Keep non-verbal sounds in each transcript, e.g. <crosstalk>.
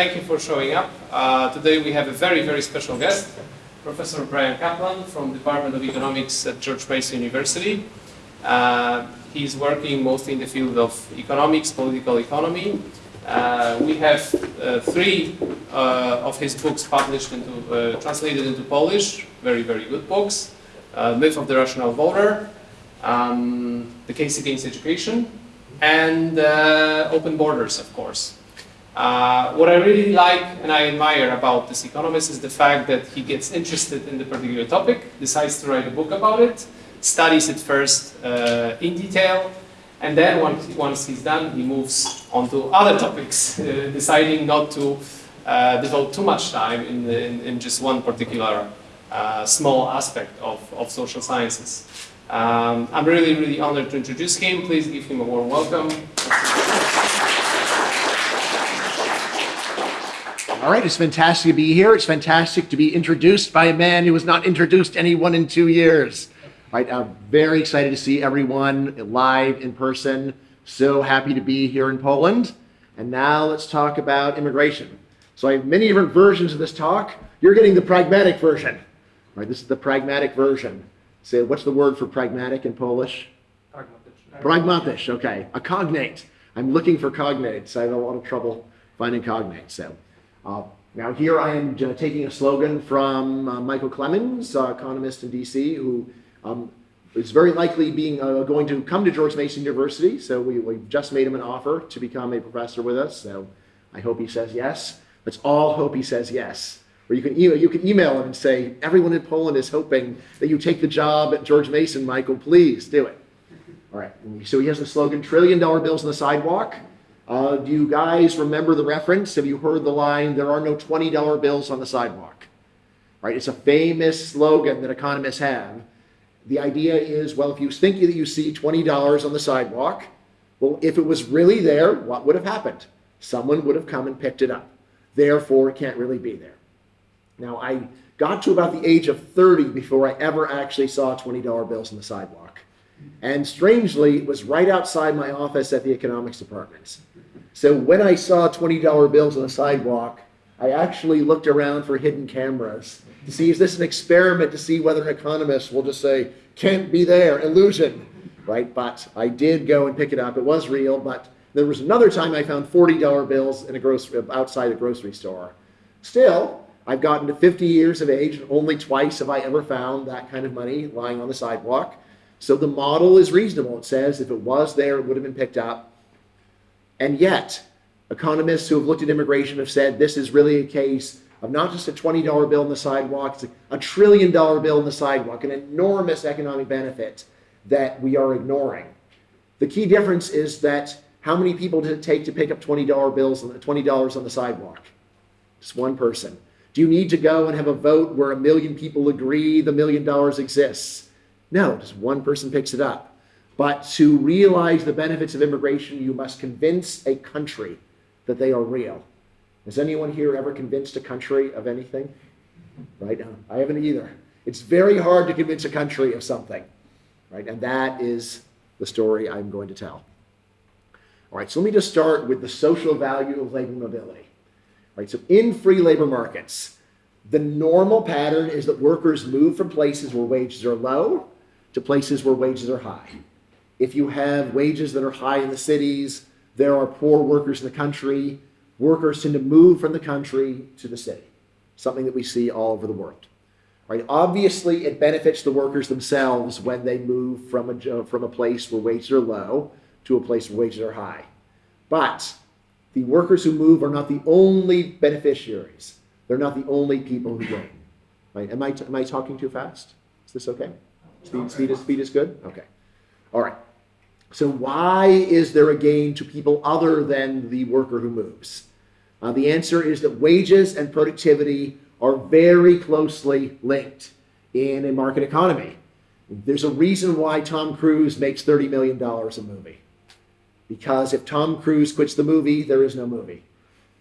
thank you for showing up. Uh, today we have a very, very special guest, Professor Bryan Caplan from Department of Economics at George Mason University. Uh, he's working mostly in the field of economics, political economy. Uh, we have uh, three uh, of his books published into, uh, translated into Polish, very, very good books. Myth of the Rational Voter, um, The Case Against Education, and Open Borders, of course. Uh, what I really like and I admire about this economist is the fact that he gets interested in the particular topic, decides to write a book about it, studies it first uh, in detail, and then once, once he's done, he moves on to other topics, <laughs> uh, deciding not to uh, devote too much time in, the, in, in just one particular uh, small aspect of, of social sciences. Um, I'm really, really honored to introduce him. Please give him a warm welcome. All right, it's fantastic to be here. It's fantastic to be introduced by a man who has not introduced anyone in two years. All right, I'm very excited to see everyone live in person. So happy to be here in Poland. And now let's talk about immigration. So I have many different versions of this talk. You're getting the pragmatic version. All right, this is the pragmatic version. So what's the word for pragmatic in Polish? Pragmatycz, okay. A cognate. I'm looking for cognates. I have a lot of trouble finding cognates. So. Uh, now here I am uh, taking a slogan from uh, Michael Clemens, uh, economist in DC, who um, is very likely being going to come to George Mason University. So we, we just made him an offer to become a professor with us. So I hope he says yes. Let's all hope he says yes. Or you can, email, you can email him and say, everyone in Poland is hoping that you take the job at George Mason, Michael. Please do it. All right. So he has the slogan, trillion dollar bills on the sidewalk. Uh, do you guys remember the reference? Have you heard the line, there are no $20 bills on the sidewalk? Right? It's a famous slogan that economists have. The idea is, well, if you think that you see $20 on the sidewalk, well, if it was really there, what would have happened? Someone would have come and picked it up. Therefore, it can't really be there. Now, I got to about the age of 30 before I ever actually saw $20 bills on the sidewalk. And strangely, it was right outside my office at the economics department. So when I saw $20 bills on the sidewalk, I actually looked around for hidden cameras to see, is this an experiment to see whether economists will just say, can't be there, illusion, right? But I did go and pick it up. It was real, but there was another time I found $40 bills in a grocery, outside a grocery store. Still, I've gotten to 50 years of age, and only twice have I ever found that kind of money lying on the sidewalk. So the model is reasonable. It says if it was there, it would have been picked up. And yet, economists who have looked at immigration have said this is really a case of not just a $20 bill in the sidewalk, it's a trillion dollar bill in the sidewalk, an enormous economic benefit that we are ignoring. The key difference is that how many people did it take to pick up $20 bills $20 on the sidewalk? Just one person. Do you need to go and have a vote where a million people agree the million dollars exists? No, just one person picks it up. But to realize the benefits of immigration, you must convince a country that they are real. Has anyone here ever convinced a country of anything? Right? now, I haven't either. It's very hard to convince a country of something. Right? And that is the story I'm going to tell. All right, so let me just start with the social value of labor mobility. All right, so in free labor markets, the normal pattern is that workers move from places where wages are low to places where wages are high. If you have wages that are high in the cities, there are poor workers in the country. Workers tend to move from the country to the city, something that we see all over the world. Right? Obviously, it benefits the workers themselves when they move from a, from a place where wages are low to a place where wages are high. But the workers who move are not the only beneficiaries. They're not the only people who gain. Right? Am, I am I talking too fast? Is this okay? Speed, speed, is, speed is good? Okay. All right. So why is there a gain to people other than the worker who moves? Uh, the answer is that wages and productivity are very closely linked in a market economy. There's a reason why Tom Cruise makes $30 million a movie. Because if Tom Cruise quits the movie, there is no movie.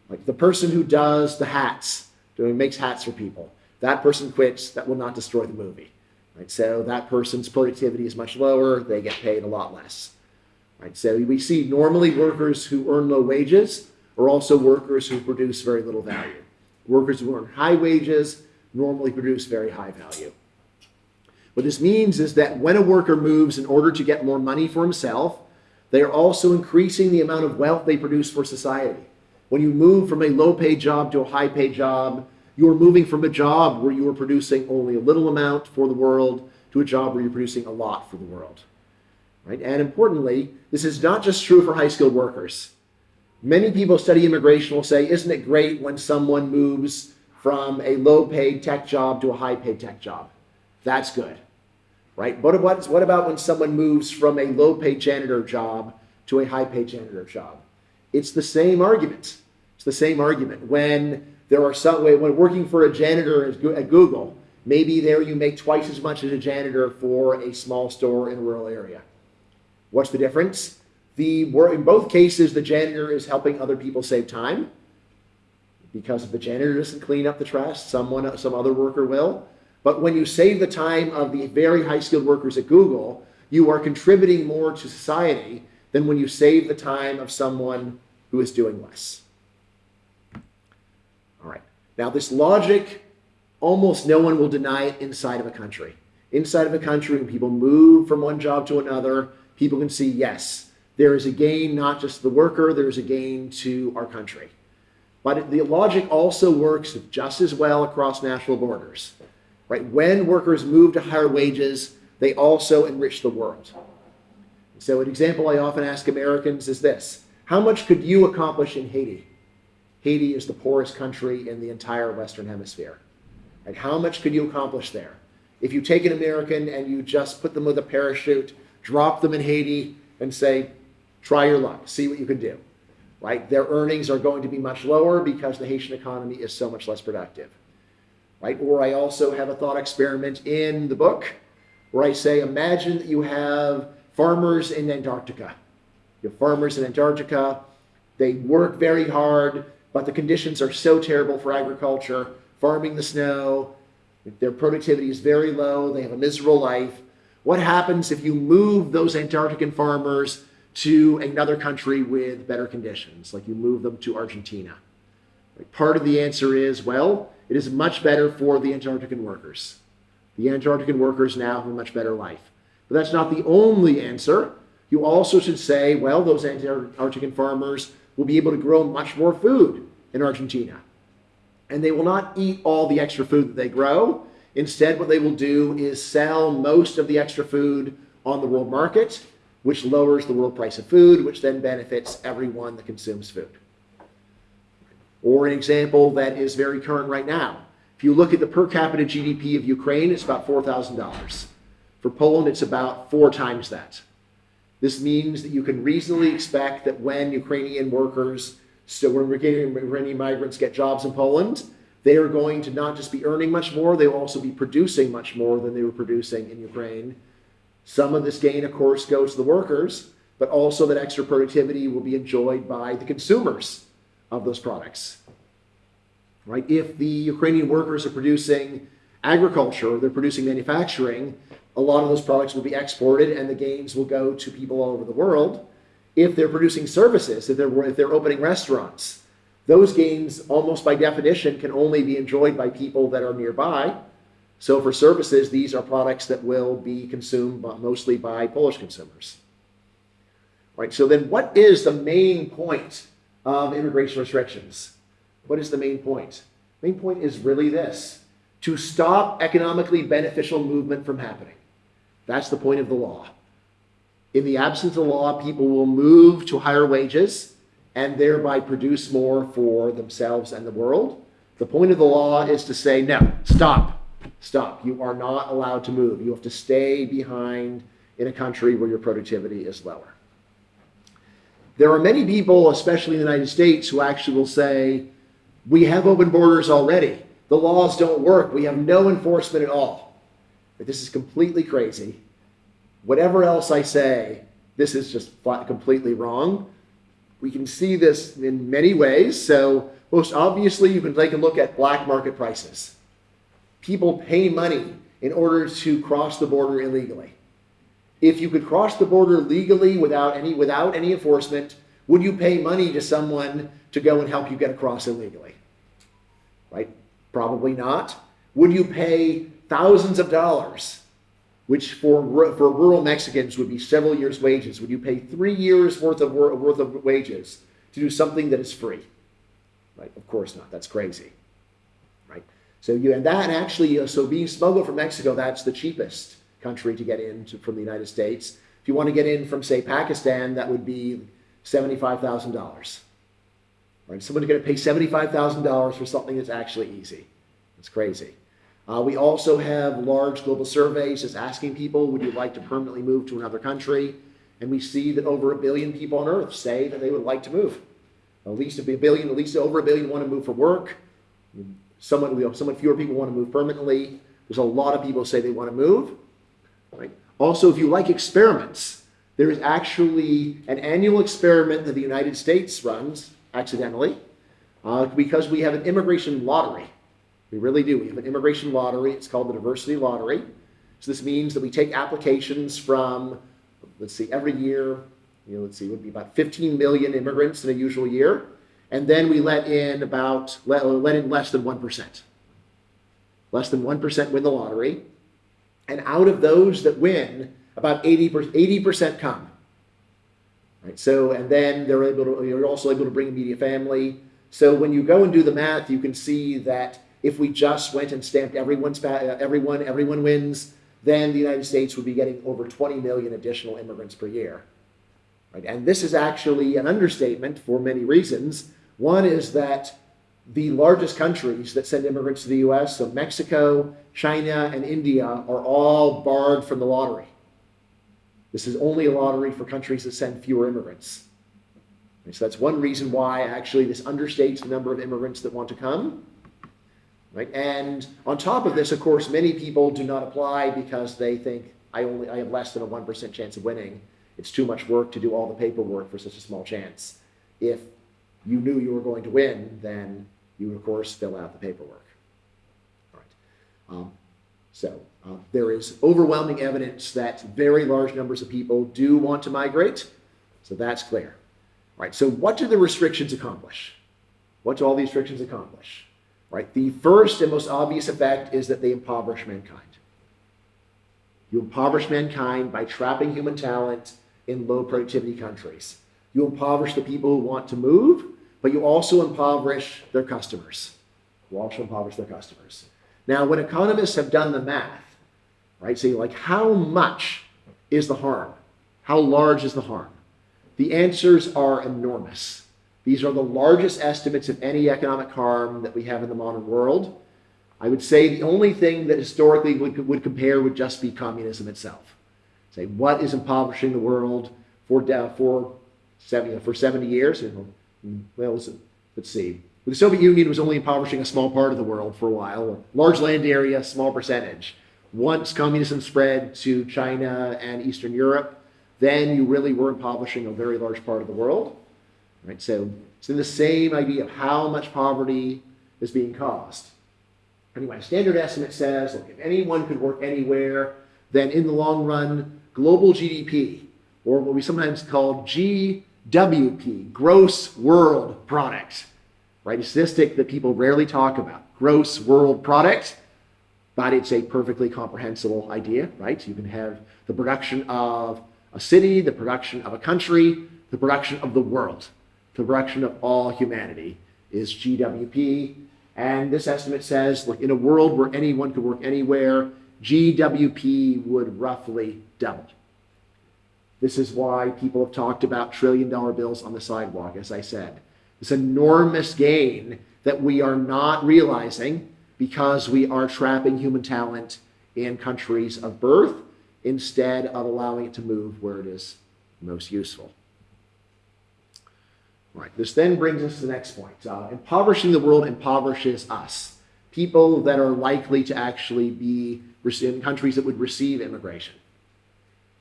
Like the person who does the hats, who makes hats for people, that person quits, that will not destroy the movie. Right? So that person's productivity is much lower, they get paid a lot less. Right? So we see normally workers who earn low wages are also workers who produce very little value. Workers who earn high wages normally produce very high value. What this means is that when a worker moves in order to get more money for himself, they are also increasing the amount of wealth they produce for society. When you move from a low paid job to a high paid job, you are moving from a job where you are producing only a little amount for the world to a job where you're producing a lot for the world. Right? And importantly, this is not just true for high skilled workers. Many people study immigration will say, isn't it great when someone moves from a low paid tech job to a high paid tech job? That's good. Right? But what, what about when someone moves from a low paid janitor job to a high paid janitor job? It's the same argument. It's the same argument. When there are some when working for a janitor at Google, maybe there you make twice as much as a janitor for a small store in a rural area. What's the difference? The in both cases, the janitor is helping other people save time because if the janitor doesn't clean up the trash, someone, some other worker will. But when you save the time of the very high skilled workers at Google, you are contributing more to society than when you save the time of someone who is doing less. All right. Now, this logic, almost no one will deny it inside of a country. Inside of a country, when people move from one job to another, people can see, yes, there is a gain not just to the worker, there is a gain to our country. But the logic also works just as well across national borders. Right? When workers move to higher wages, they also enrich the world. So, an example I often ask Americans is this How much could you accomplish in Haiti? Haiti is the poorest country in the entire Western Hemisphere. And how much could you accomplish there? If you take an American and you just put them with a parachute, drop them in Haiti, and say, try your luck, see what you can do, right? Their earnings are going to be much lower because the Haitian economy is so much less productive, right? Or I also have a thought experiment in the book where I say, imagine that you have farmers in Antarctica. You have farmers in Antarctica. They work very hard, but the conditions are so terrible for agriculture, farming the snow. Their productivity is very low. They have a miserable life. What happens if you move those Antarctican farmers to another country with better conditions, like you move them to Argentina? Part of the answer is well, it is much better for the Antarctican workers. The Antarctican workers now have a much better life. But that's not the only answer. You also should say, well, those Antarctican farmers will be able to grow much more food in Argentina. And they will not eat all the extra food that they grow. Instead, what they will do is sell most of the extra food on the world market, which lowers the world price of food, which then benefits everyone that consumes food. Or an example that is very current right now. If you look at the per capita GDP of Ukraine, it's about $4,000. For Poland, it's about four times that. This means that you can reasonably expect that when Ukrainian workers, so when Ukrainian migrants get jobs in Poland, they are going to not just be earning much more, they will also be producing much more than they were producing in Ukraine. Some of this gain, of course, goes to the workers, but also that extra productivity will be enjoyed by the consumers of those products. Right? If the Ukrainian workers are producing agriculture, they're producing manufacturing, a lot of those products will be exported and the gains will go to people all over the world. If they're producing services, if they're, if they're opening restaurants, those gains, almost by definition, can only be enjoyed by people that are nearby. So for services, these are products that will be consumed mostly by Polish consumers. Right, so then what is the main point of immigration restrictions? What is the main point? Main point is really this, to stop economically beneficial movement from happening. That's the point of the law. In the absence of the law, people will move to higher wages and thereby produce more for themselves and the world. The point of the law is to say, no, stop, stop. You are not allowed to move. You have to stay behind in a country where your productivity is lower. There are many people, especially in the United States, who actually will say, we have open borders already. The laws don't work. We have no enforcement at all. But this is completely crazy. Whatever else I say, this is just completely wrong. We can see this in many ways. So, most obviously, you can take a look at black market prices. People pay money in order to cross the border illegally. If you could cross the border legally without any without any enforcement, would you pay money to someone to go and help you get across illegally? Right? Probably not. Would you pay thousands of dollars, which for, for rural Mexicans would be several years' wages? Would you pay three years' worth of, worth of wages to do something that is free? Right? Of course not. That's crazy. Right? So you and that actually, uh, so being smuggled from Mexico, that's the cheapest country to get into from the United States. If you want to get in from, say, Pakistan, that would be seventy-five thousand dollars. Right? Someone's going to pay seventy-five thousand dollars for something that's actually easy. It's crazy. Uh, we also have large global surveys just asking people, would you like to permanently move to another country? And we see that over a billion people on Earth say that they would like to move. At least a billion, at least over a billion want to move for work. Somewhat, you know, somewhat fewer people want to move permanently. There's a lot of people say they want to move. Right? Also, if you like experiments, there is actually an annual experiment that the United States runs accidentally uh, because we have an immigration lottery. We really do. We have an immigration lottery. It's called the Diversity Lottery. So this means that we take applications from, let's see, every year, you know, let's see, would be about 15 million immigrants in a usual year. And then we let in about, let, let in less than 1%. Less than 1% win the lottery. And out of those that win, about 80%, 80% come. Right? So, and then they're able to, you're also able to bring immediate family. So when you go and do the math, you can see that if we just went and stamped everyone's, pa- uh, everyone, everyone wins, then the United States would be getting over 20 million additional immigrants per year. Right? And this is actually an understatement for many reasons. One is that the largest countries that send immigrants to the US, so Mexico, China, and India, are all barred from the lottery. This is only a lottery for countries that send fewer immigrants. And so that's one reason why actually this understates the number of immigrants that want to come. Right? And on top of this, of course, many people do not apply because they think I only I have less than a 1% chance of winning. It's too much work to do all the paperwork for such a small chance. If you knew you were going to win, then you would, of course, fill out the paperwork. All right. Um, so uh, there is overwhelming evidence that very large numbers of people do want to migrate. So that's clear. All right. So what do the restrictions accomplish? What do all these restrictions accomplish? Right. The first and most obvious effect is that they impoverish mankind. You impoverish mankind by trapping human talent in low productivity countries. You impoverish the people who want to move, but you also impoverish their customers. You also impoverish their customers. Now, when economists have done the math, right, say like how much is the harm? How large is the harm? The answers are enormous. These are the largest estimates of any economic harm that we have in the modern world. I would say the only thing that historically would, would compare would just be communism itself. Say, what is impoverishing the world for, for, 70, for 70 years? Well, let's see. The Soviet Union was only impoverishing a small part of the world for a while, a large land area, small percentage. Once communism spread to China and Eastern Europe, then you really were impoverishing a very large part of the world. Right? So it's in the same idea of how much poverty is being caused. Anyway, standard estimate says, look, if anyone could work anywhere, then in the long run, global GDP, or what we sometimes call GWP, gross world product, right? A statistic that people rarely talk about, gross world product, but it's a perfectly comprehensible idea, right? You can have the production of a city, the production of a country, the production of the world, the production of all humanity is GWP. And this estimate says, look, in a world where anyone could work anywhere, GWP would roughly double. This is why people have talked about trillion dollar bills on the sidewalk, as I said. This enormous gain that we are not realizing because we are trapping human talent in countries of birth instead of allowing it to move where it is most useful. Right. This then brings us to the next point. Uh, impoverishing the world impoverishes us, people that are likely to actually be in countries that would receive immigration.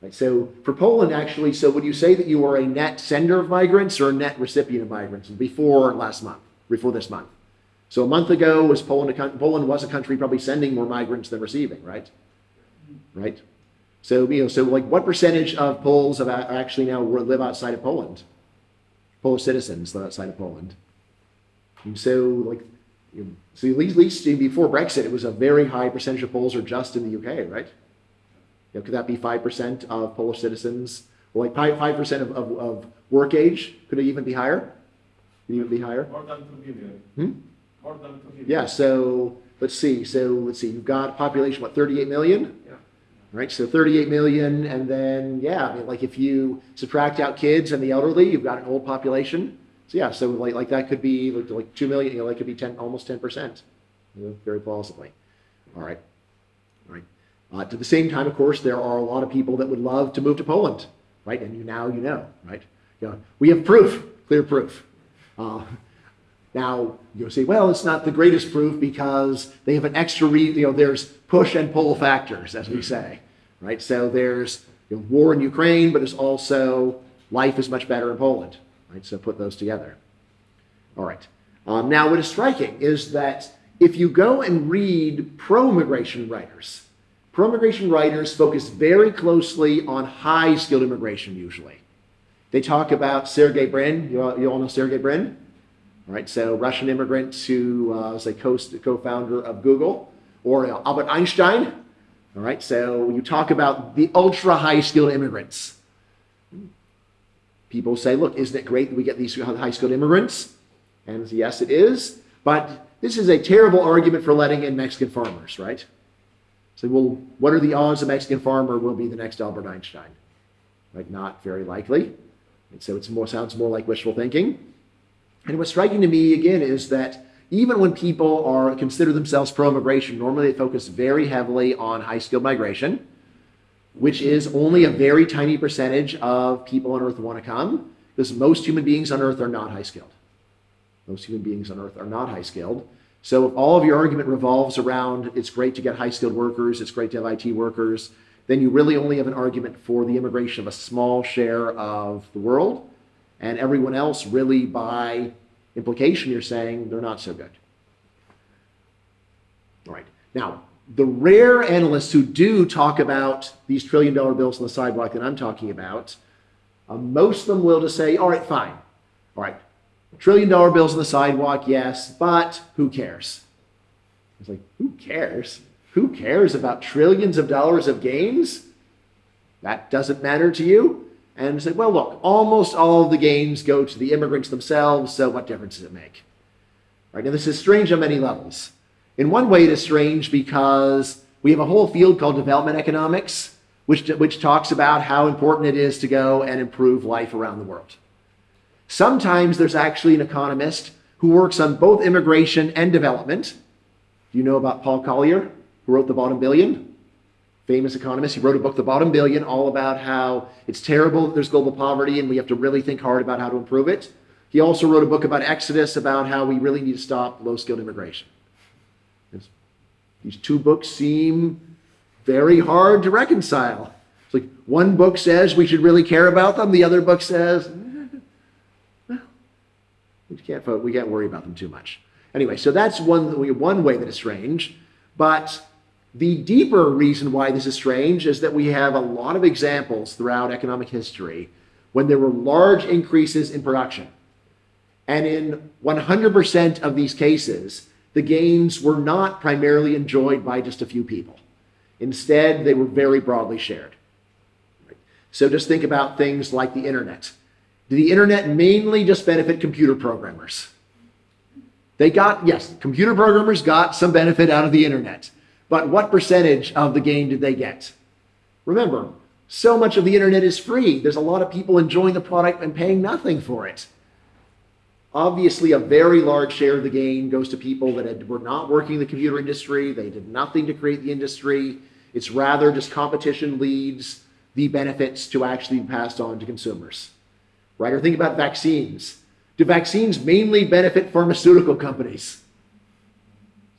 Right. So for Poland, actually, so would you say that you are a net sender of migrants or a net recipient of migrants before last month, before this month? So a month ago, was Poland a, Poland was a country probably sending more migrants than receiving, right? Right. So you know, so like, what percentage of Poles have actually now live outside of Poland? Polish citizens outside of Poland. And so, like, you know, so at least, before Brexit, it was a very high percentage of Poles are just in the UK, right? You know, could that be five percent of Polish citizens? Or like five percent of, of, of work age? Could it even be higher? Could it even be higher? More than 2 billion. Hmm? More than 2 billion. Yeah. So let's see. So let's see. You've got population what 38 million. Yeah. Right. So 38 million, and then yeah, I mean, like if you subtract out kids and the elderly, you've got an old population. So yeah, so like like that could be like, like two million. You know, that could be 10, almost 10 percent. You know, very plausibly. All right. All right. Uh, at the same time, of course, there are a lot of people that would love to move to Poland, right? And you now you know, right? Know, we have proof, clear proof. Uh, now you'll say, well, it's not the greatest proof because they have an extra, re- you know, there's push and pull factors, as we say, right? So there's you know, war in Ukraine, but there's also life is much better in Poland, right? So put those together. All right. Um, now, what is striking is that if you go and read pro-immigration writers, pro-immigration writers focus very closely on high-skilled immigration usually. They talk about Sergey Brin. You all, you all know Sergey Brin? Right, so Russian immigrant who uh, was a co- co-founder of Google, or uh, Albert Einstein. All right, so you talk about the ultra high-skilled immigrants. People say, look, isn't it great that we get these high-skilled immigrants? And yes, it is. But this is a terrible argument for letting in Mexican farmers, right? So, well, what are the odds a Mexican farmer will be the next Albert Einstein? Right? Not very likely. And so it more sounds more like wishful thinking. And what's striking to me again is that even when people are consider themselves pro-immigration, normally they focus very heavily on high-skilled migration, which is only a very tiny percentage of people on Earth want to come, because most human beings on Earth are not high-skilled. Most human beings on Earth are not high-skilled. So if all of your argument revolves around it's great to get high-skilled workers, it's great to have IT workers, then you really only have an argument for the immigration of a small share of the world, and everyone else really by implication you're saying they're not so good. All right. Now, the rare analysts who do talk about these trillion dollar bills on the sidewalk that I'm talking about, uh, most of them will just say, all right, fine. All right, trillion dollar bills on the sidewalk, yes, but who cares? It's like, who cares? Who cares about trillions of dollars of gains? That doesn't matter to you? And say, well, look, almost all of the gains go to the immigrants themselves, so what difference does it make? Right now, this is strange on many levels. In one way, it is strange because we have a whole field called development economics, which, which talks about how important it is to go and improve life around the world. Sometimes there's actually an economist who works on both immigration and development. Do you know about Paul Collier, who wrote The Bottom Billion? Famous economist. He wrote a book, The Bottom Billion, all about how it's terrible that there's global poverty and we have to really think hard about how to improve it. He also wrote a book about Exodus, about how we really need to stop low skilled immigration. These two books seem very hard to reconcile. It's like one book says we should really care about them, the other book says, we can't. We can't worry about them too much. Anyway, so that's one one way that it's strange. But the deeper reason why this is strange is that we have a lot of examples throughout economic history when there were large increases in production. And in 100% of these cases, the gains were not primarily enjoyed by just a few people. Instead, they were very broadly shared. So just think about things like the internet. Did the internet mainly just benefit computer programmers? They got, yes, computer programmers got some benefit out of the internet. But what percentage of the gain did they get? Remember, so much of the internet is free. There's a lot of people enjoying the product and paying nothing for it. Obviously, a very large share of the gain goes to people that had, were not working in the computer industry. They did nothing to create the industry. It's rather just competition leads the benefits to actually be passed on to consumers. Right? Or think about vaccines. Do vaccines mainly benefit pharmaceutical companies?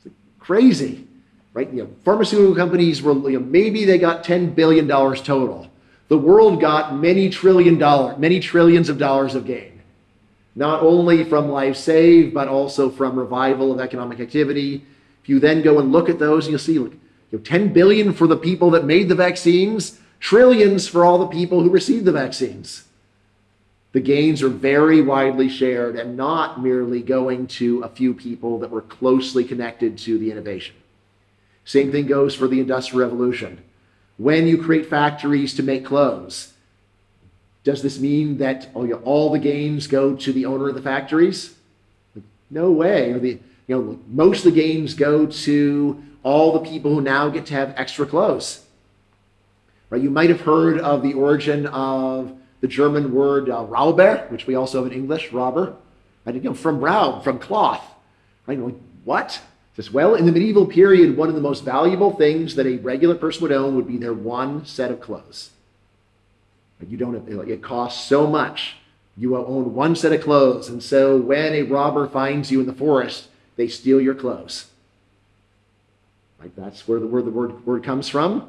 It's crazy, right? You know, pharmaceutical companies were you know, maybe they got ten billion dollars total. The world got many trillion dollar, many trillions of dollars of gain, not only from life saved, but also from revival of economic activity. If you then go and look at those, you'll see, look, you know, 10 billion for the people that made the vaccines, trillions for all the people who received the vaccines. The gains are very widely shared and not merely going to a few people that were closely connected to the innovation. Same thing goes for the Industrial Revolution. When you create factories to make clothes, does this mean that all, the gains go to the owner of the factories? No way. The, you know, most of the gains go to all the people who now get to have extra clothes. Right? You might have heard of the origin of the German word uh, Rauber, which we also have in English, robber. Right? You know, from Raub, from cloth. Right? What? Says, well, in the medieval period, one of the most valuable things that a regular person would own would be their one set of clothes. But You don't. It costs so much. You own one set of clothes, and so when a robber finds you in the forest, they steal your clothes. Right? That's where the word the word, word comes from.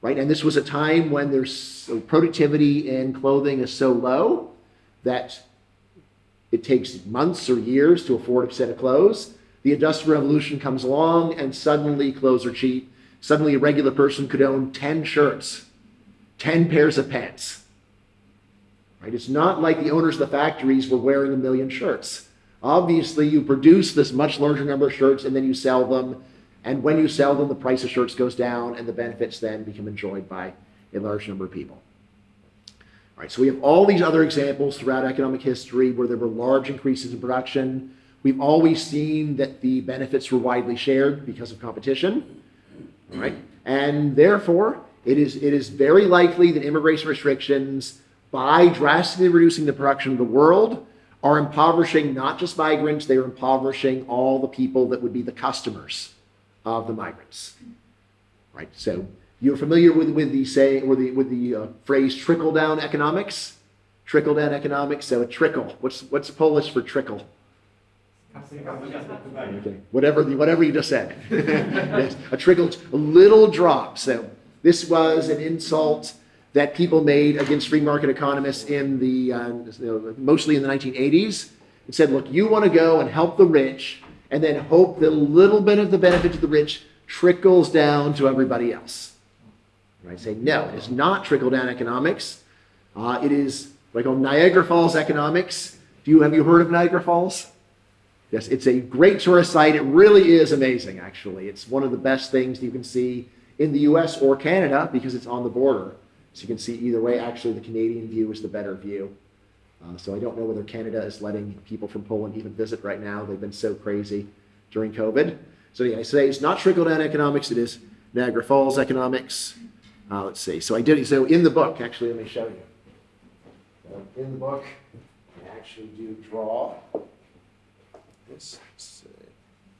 Right? And this was a time when there's so productivity in clothing is so low that it takes months or years to afford a set of clothes. The Industrial Revolution comes along, and suddenly clothes are cheap. Suddenly, a regular person could own 10 shirts, 10 pairs of pants. Right? It's not like the owners of the factories were wearing a million shirts. Obviously, you produce this much larger number of shirts and then you sell them. And when you sell them, the price of shirts goes down and the benefits then become enjoyed by a large number of people. All right, so we have all these other examples throughout economic history where there were large increases in production. We've always seen that the benefits were widely shared because of competition. Right, and therefore, it is, it is very likely that immigration restrictions, by drastically reducing the production of the world, are impoverishing not just migrants, they are impoverishing all the people that would be the customers of the migrants. Right? So you're familiar with, with the say or the with the uh, phrase trickle down economics? Trickle down economics. So a trickle. What's what's Polish for trickle? Okay. Whatever the, whatever you just said. <laughs> yes. A trickle, a little drop. So this was an insult that people made against free market economists in the uh, mostly in the 1980s. It said, look, you want to go and help the rich, and then hope that a little bit of the benefit to the rich trickles down to everybody else. Right? Say no, it is not trickle down economics. Uh, it is like on Niagara Falls economics. Do you have you heard of Niagara Falls? Yes, it's a great tourist site. It really is amazing, actually. It's one of the best things you can see in the US or Canada because it's on the border. So you can see either way, actually, the Canadian view is the better view. Uh, so I don't know whether Canada is letting people from Poland even visit right now. They've been so crazy during COVID. So yeah, I say it's not trickle down economics. It is Niagara Falls economics. Uh, let's see. So I did. So in the book, actually, let me show you. So in the book, I actually do draw this.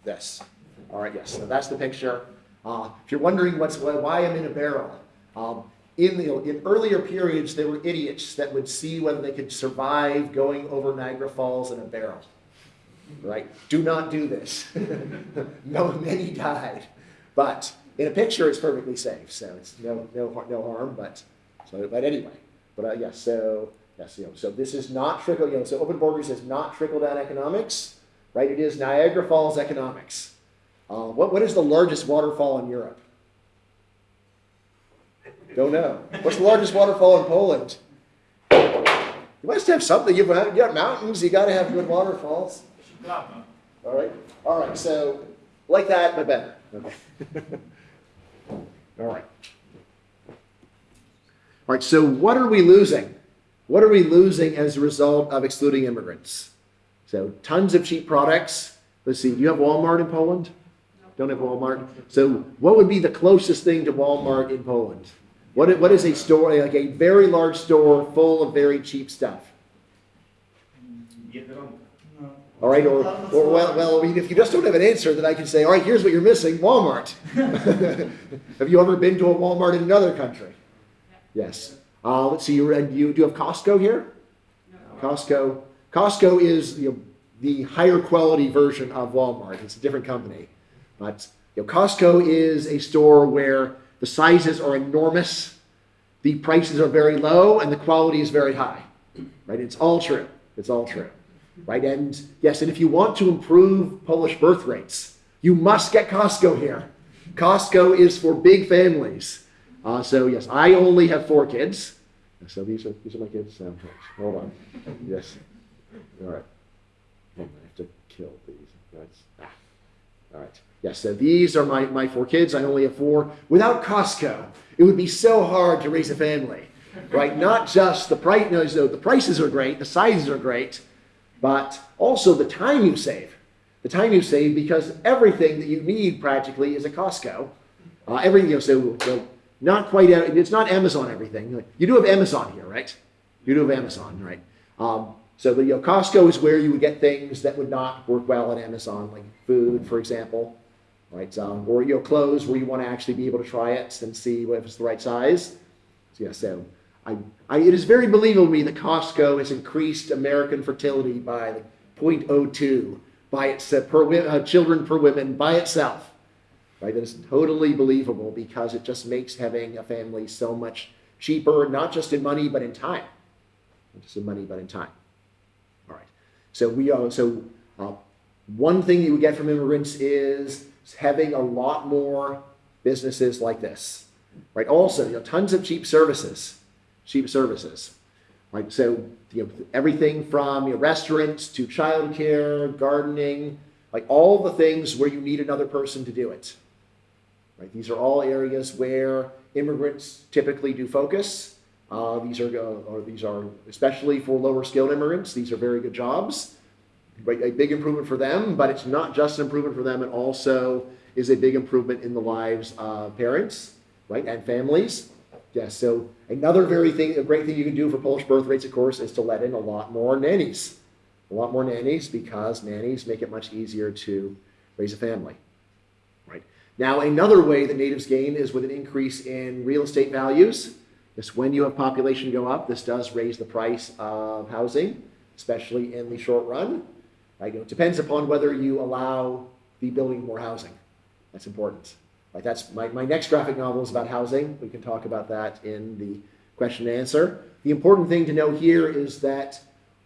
This. All right. Yes. So that's the picture. Uh, if you're wondering what's why I'm in a barrel, um, in the in earlier periods there were idiots that would see whether they could survive going over Niagara Falls in a barrel. Right? Do not do this. <laughs> no, many died, but in a picture it's perfectly safe, so it's no no no harm. But so but anyway, but uh, yes, so yes, you know, so this is not trickle. You know, so open borders is not trickle down economics, right? It is Niagara Falls economics. Uh, what what is the largest waterfall in Europe? Don't know. What's the largest waterfall in Poland? You must have something. You've got, you got mountains. You got to have good waterfalls. All right. All right. So, like that, but better. Okay. All right. All right. So, what are we losing? What are we losing as a result of excluding immigrants? So, tons of cheap products. Let's see. Do you have Walmart in Poland? Don't have Walmart. So, what would be the closest thing to Walmart in Poland? What, what is a store, like a very large store full of very cheap stuff? All right, or, or well, well, I mean, if you just don't have an answer, then I can say, all right, here's what you're missing, Walmart. <laughs> have you ever been to a Walmart in another country? Yes. Uh, let's see, you, you do you have Costco here? Costco. Costco is know, the higher quality version of Walmart. It's a different company. But you know, Costco is a store where the sizes are enormous, the prices are very low, and the quality is very high. Right? It's all true. It's all true. Right? And yes, and if you want to improve Polish birth rates, you must get Costco here. Costco is for big families. Uh, so yes, I only have four kids. So these are, these are my kids, hold on, yes, all right. I have to kill these, ah, all right. Yes, so these are my, my four kids, I only have four. Without Costco, it would be so hard to raise a family, right? Not just the price, no, the prices are great, the sizes are great, but also the time you save. The time you save because everything that you need practically is at Costco. Uh, everything, you know, so, so not quite, uh, it's not Amazon everything. You do have Amazon here, right? You do have Amazon, right? Um, so the you know, Costco is where you would get things that would not work well at Amazon, like food, for example, right? Um, or you know, clothes where you want to actually be able to try it and see if it's the right size. So yeah, so I, I, it is very believable to me that Costco has increased American fertility by like 0.02 by its uh, per uh, children per women by itself. Right? That is totally believable because it just makes having a family so much cheaper, not just in money but in time. Not just in money but in time. So we are so uh, one thing you would get from immigrants is having a lot more businesses like this. Right. Also, you know, tons of cheap services. Cheap services. Right. So you know, everything from your restaurants to childcare, gardening, like all the things where you need another person to do it. Right? These are all areas where immigrants typically do focus. Uh, these are uh, these are especially for lower skilled immigrants. These are very good jobs. A big improvement for them, but it's not just an improvement for them. It also is a big improvement in the lives of parents, right, and families. Yes. So another very thing, a great thing you can do for Polish birth rates, of course, is to let in a lot more nannies. A lot more nannies because nannies make it much easier to raise a family. Right. Now, another way that natives gain is with an increase in real estate values. Yes, when you have population go up, this does raise the price of housing, especially in the short run. Right? It depends upon whether you allow the building more housing. That's important. Like that's my, my next graphic novel is about housing. We can talk about that in the question and answer. The important thing to know here is that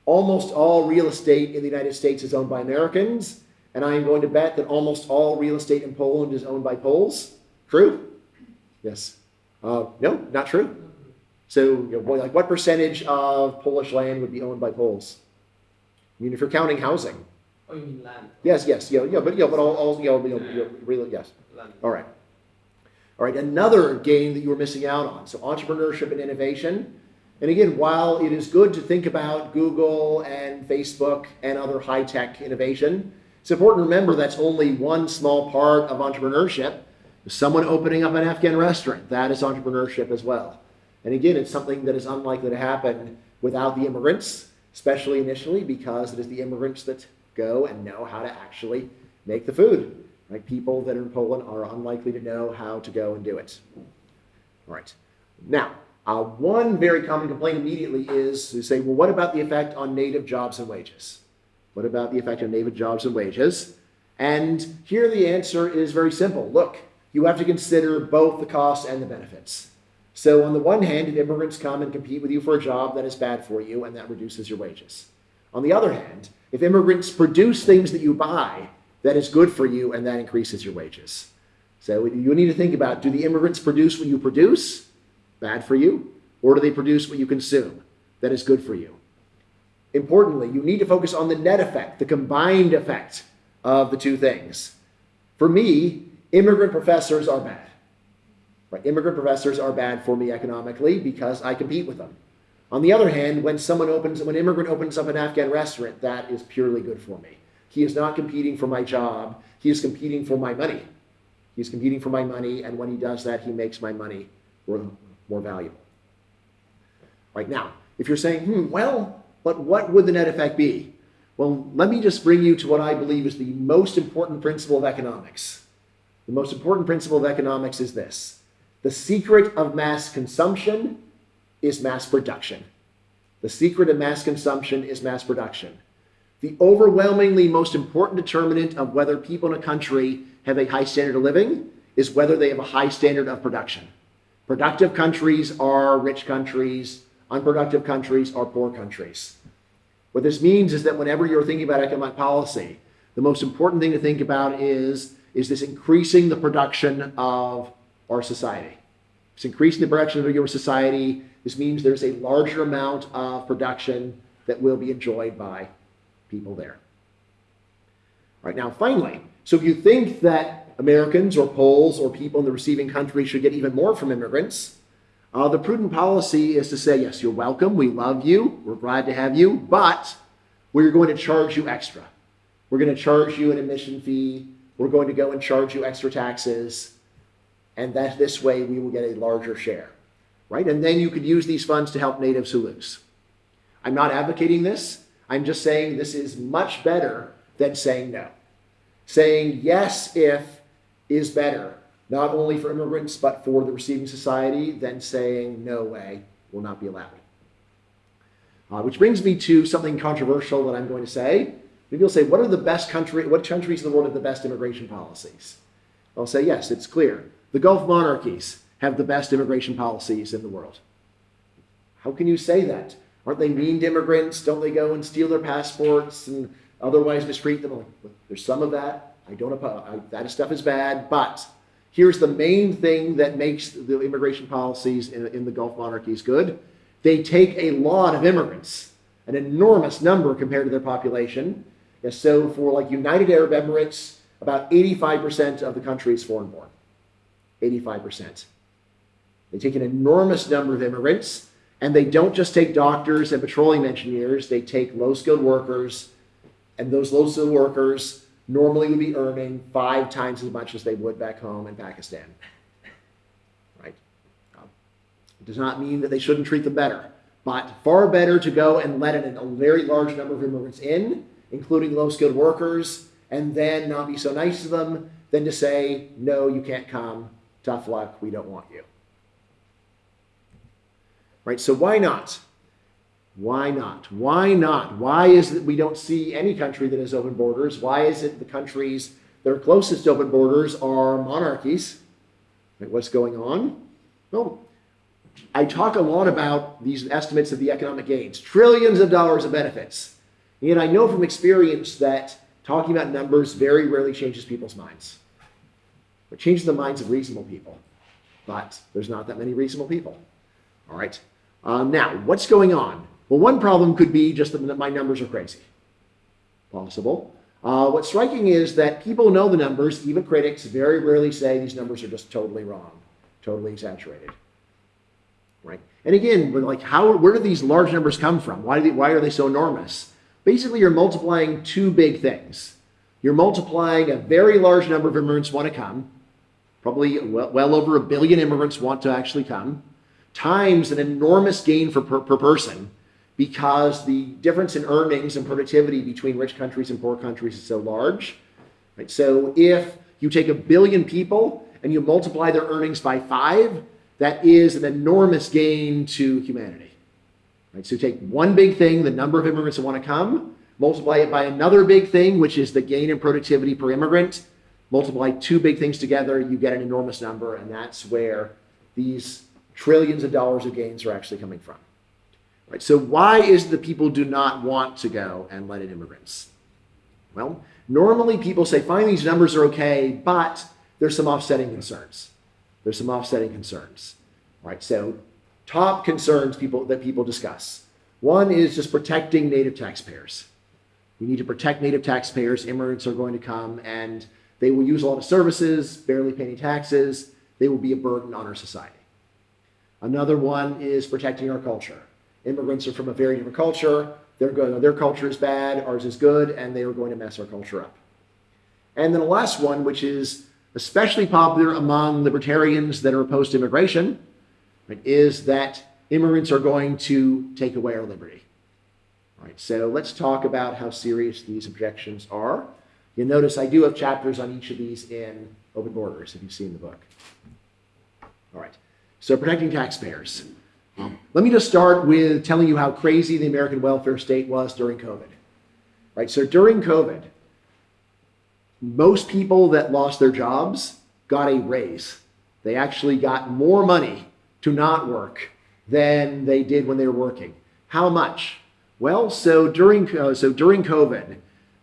almost all real estate in the United States is owned by Americans, and I am going to bet that almost all real estate in Poland is owned by Poles. True? Yes. Uh, no, not true. So, you know, like, what percentage of Polish land would be owned by Poles? I mean, if you're counting housing. Oh, you mean land? Yes, yes, yeah, yeah, but yeah, but all, all you know, you know, you know, really, yes. Land. All right. All right, another game that you were missing out on. So entrepreneurship and innovation. And again, while it is good to think about Google and Facebook and other high-tech innovation, it's important to remember that's only one small part of entrepreneurship. Someone opening up an Afghan restaurant, that is entrepreneurship as well. And again, it's something that is unlikely to happen without the immigrants, especially initially because it is the immigrants that go and know how to actually make the food. Right? People that are in Poland are unlikely to know how to go and do it. All right. Now, uh, one very common complaint immediately is to say, well, what about the effect on native jobs and wages? What about the effect on native jobs and wages? And here the answer is very simple. Look, you have to consider both the costs and the benefits. So on the one hand, if immigrants come and compete with you for a job, that is bad for you and that reduces your wages. On the other hand, if immigrants produce things that you buy, that is good for you and that increases your wages. So you need to think about, do the immigrants produce what you produce? Bad for you. Or do they produce what you consume? That is good for you. Importantly, you need to focus on the net effect, the combined effect of the two things. For me, immigrant professors are bad. Right? Immigrant professors are bad for me economically because I compete with them. On the other hand, when someone opens, when an immigrant opens up an Afghan restaurant, that is purely good for me. He is not competing for my job. He is competing for my money. He's competing for my money, and when he does that, he makes my money more, more valuable. Right now, if you're saying, hmm, well, but what would the net effect be? Well, let me just bring you to what I believe is the most important principle of economics. The most important principle of economics is this the secret of mass consumption is mass production. The secret of mass consumption is mass production. The overwhelmingly most important determinant of whether people in a country have a high standard of living is whether they have a high standard of production. Productive countries are rich countries, unproductive countries are poor countries. What this means is that whenever you're thinking about economic policy, the most important thing to think about is, is this increasing the production of our society. It's increasing the production of your society. This means there's a larger amount of production that will be enjoyed by people there. All right, now finally, so if you think that Americans or Poles or people in the receiving country should get even more from immigrants, uh, the prudent policy is to say, yes, you're welcome, we love you, we're glad to have you, but we're going to charge you extra. We're going to charge you an admission fee, we're going to go and charge you extra taxes, and that this way we will get a larger share, right? And then you could use these funds to help natives who lose. I'm not advocating this. I'm just saying this is much better than saying no. Saying yes if is better, not only for immigrants, but for the receiving society, than saying no way will not be allowed. Uh, which brings me to something controversial that I'm going to say. You'll say, what are the best country, what countries in the world have the best immigration policies? I'll say, yes, it's clear. The Gulf monarchies have the best immigration policies in the world. How can you say that? Aren't they mean to immigrants? Don't they go and steal their passports and otherwise mistreat them? There's some of that. I don't oppose. That stuff is bad. But here's the main thing that makes the immigration policies in, in the Gulf monarchies good. They take a lot of immigrants, an enormous number compared to their population. And so for like United Arab Emirates, about 85% of the country is foreign born. 85%. They take an enormous number of immigrants, and they don't just take doctors and petroleum engineers, they take low skilled workers, and those low skilled workers normally would be earning five times as much as they would back home in Pakistan. Right? Um, it does not mean that they shouldn't treat them better, but far better to go and let in a very large number of immigrants in, including low skilled workers, and then not be so nice to them than to say, no, you can't come, tough luck, we don't want you. Right? So why not? Why not? Why not? Why is it we don't see any country that has open borders? Why is it the countries that are closest to open borders are monarchies? Right, what's going on? Well, I talk a lot about these estimates of the economic gains, trillions of dollars of benefits. And I know from experience that talking about numbers very rarely changes people's minds. It changes the minds of reasonable people, but there's not that many reasonable people. All right. Um, now, what's going on? Well, one problem could be just that my numbers are crazy. Possible. Uh, what's striking is that people know the numbers. Even critics very rarely say these numbers are just totally wrong, totally exaggerated. Right? And again, like, how? Where do these large numbers come from? Why, they, why are they so enormous? Basically, you're multiplying two big things. You're multiplying a very large number of immigrants want to come, probably well, well over a billion immigrants want to actually come, times an enormous gain for per, per person because the difference in earnings and productivity between rich countries and poor countries is so large. Right? So if you take a billion people and you multiply their earnings by five, that is an enormous gain to humanity. Right? So take one big thing, the number of immigrants that want to come, multiply it by another big thing, which is the gain in productivity per immigrant, multiply two big things together, you get an enormous number, and that's where these trillions of dollars of gains are actually coming from. Right? So why is the people do not want to go and let in immigrants? Well, normally people say, fine, these numbers are okay, but there's some offsetting concerns. There's some offsetting concerns. Right? So top concerns people that people discuss. One is just protecting native taxpayers. We need to protect native taxpayers. Immigrants are going to come and they will use a lot of services, barely pay any taxes. They will be a burden on our society. Another one is protecting our culture. Immigrants are from a very different culture. Their culture is bad, ours is good, and they are going to mess our culture up. And then the last one, which is especially popular among libertarians that are opposed to immigration, right, is that immigrants are going to take away our liberty. All right, so let's talk about how serious these objections are. You'll notice I do have chapters on each of these in Open Borders, if you've seen the book. All right, so protecting taxpayers. Let me just start with telling you how crazy the American welfare state was during COVID. Right, so during COVID, most people that lost their jobs got a raise. They actually got more money to not work than they did when they were working. How much? Well, so during uh, so during COVID,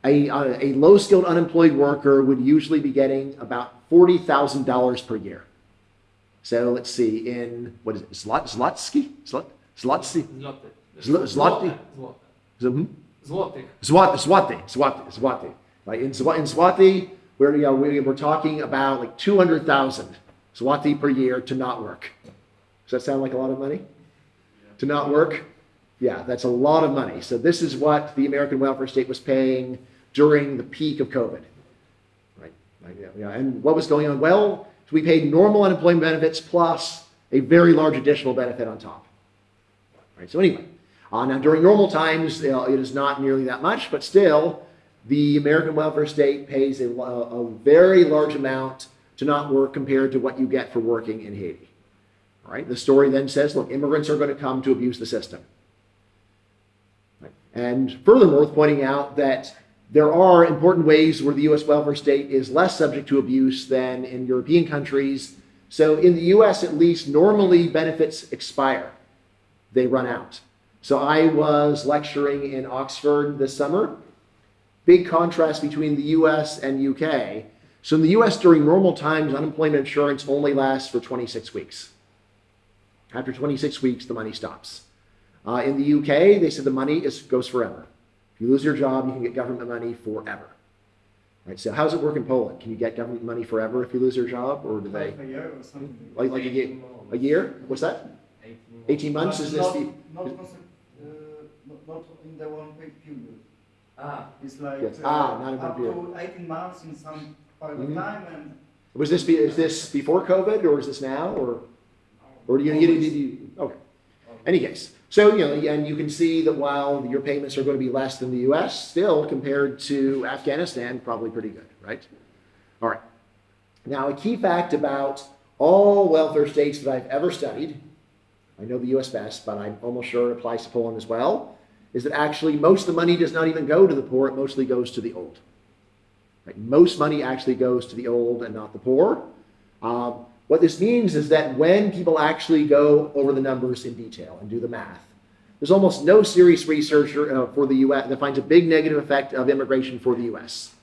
a, uh, a low skilled unemployed worker would usually be getting about forty thousand dollars per year. So let's see, in, what is it, Zlot, Zlotsky? Zlot, Zlotsky? Zloty. Zlo- zloty? Zloty. Zloty. Swati, Swati, Swati, Swati. Right? In, in Swati, we're, you know, we, we're talking about like 200,000 Swati per year to not work. Does that sound like a lot of money? To not work? Yeah, that's a lot of money. So this is what the American welfare state was paying during the peak of COVID. Right? Yeah. And what was going on? Well, we paid normal unemployment benefits plus a very large additional benefit on top. Right? So anyway, uh, now during normal times, it is not nearly that much, but still, the American welfare state pays a, a very large amount to not work compared to what you get for working in Haiti. Right. The story then says, look, immigrants are going to come to abuse the system. Right. And furthermore, pointing out that there are important ways where the U.S. welfare state is less subject to abuse than in European countries. So in the U.S., at least, normally benefits expire they run out. So I was lecturing in Oxford this summer. Big contrast between the US and UK. So in the US, during normal times, unemployment insurance only lasts for 26 weeks. After 26 weeks, the money stops. Uh, in the UK, they said the money is, goes forever. If you lose your job, you can get government money forever. Right, so how does it work in Poland? Can you get government money forever if you lose your job, or do they Like a year or something. like like a year? A year? What's that? 18 months? Is this not, the? not, uh, not, not in the one pay period. Ah, It's like Yes. uh, Ah, not in one up to 18 months in some part Mhm. of time and Was this be, is this before COVID or is this now or or do you get did you okay? Any case, so you know, and you can see that while your payments are going to be less than the U.S., still compared to Afghanistan, probably pretty good, right? All right. Now, a key fact about all welfare states that I've ever studied, I know the U.S. best, but I'm almost sure it applies to Poland as well, is that actually most of the money does not even go to the poor; it mostly goes to the old. Right? Most money actually goes to the old and not the poor. Um, what this means is that when people actually go over the numbers in detail and do the math, there's almost no serious researcher uh, for the U.S. that finds a big negative effect of immigration for the U.S.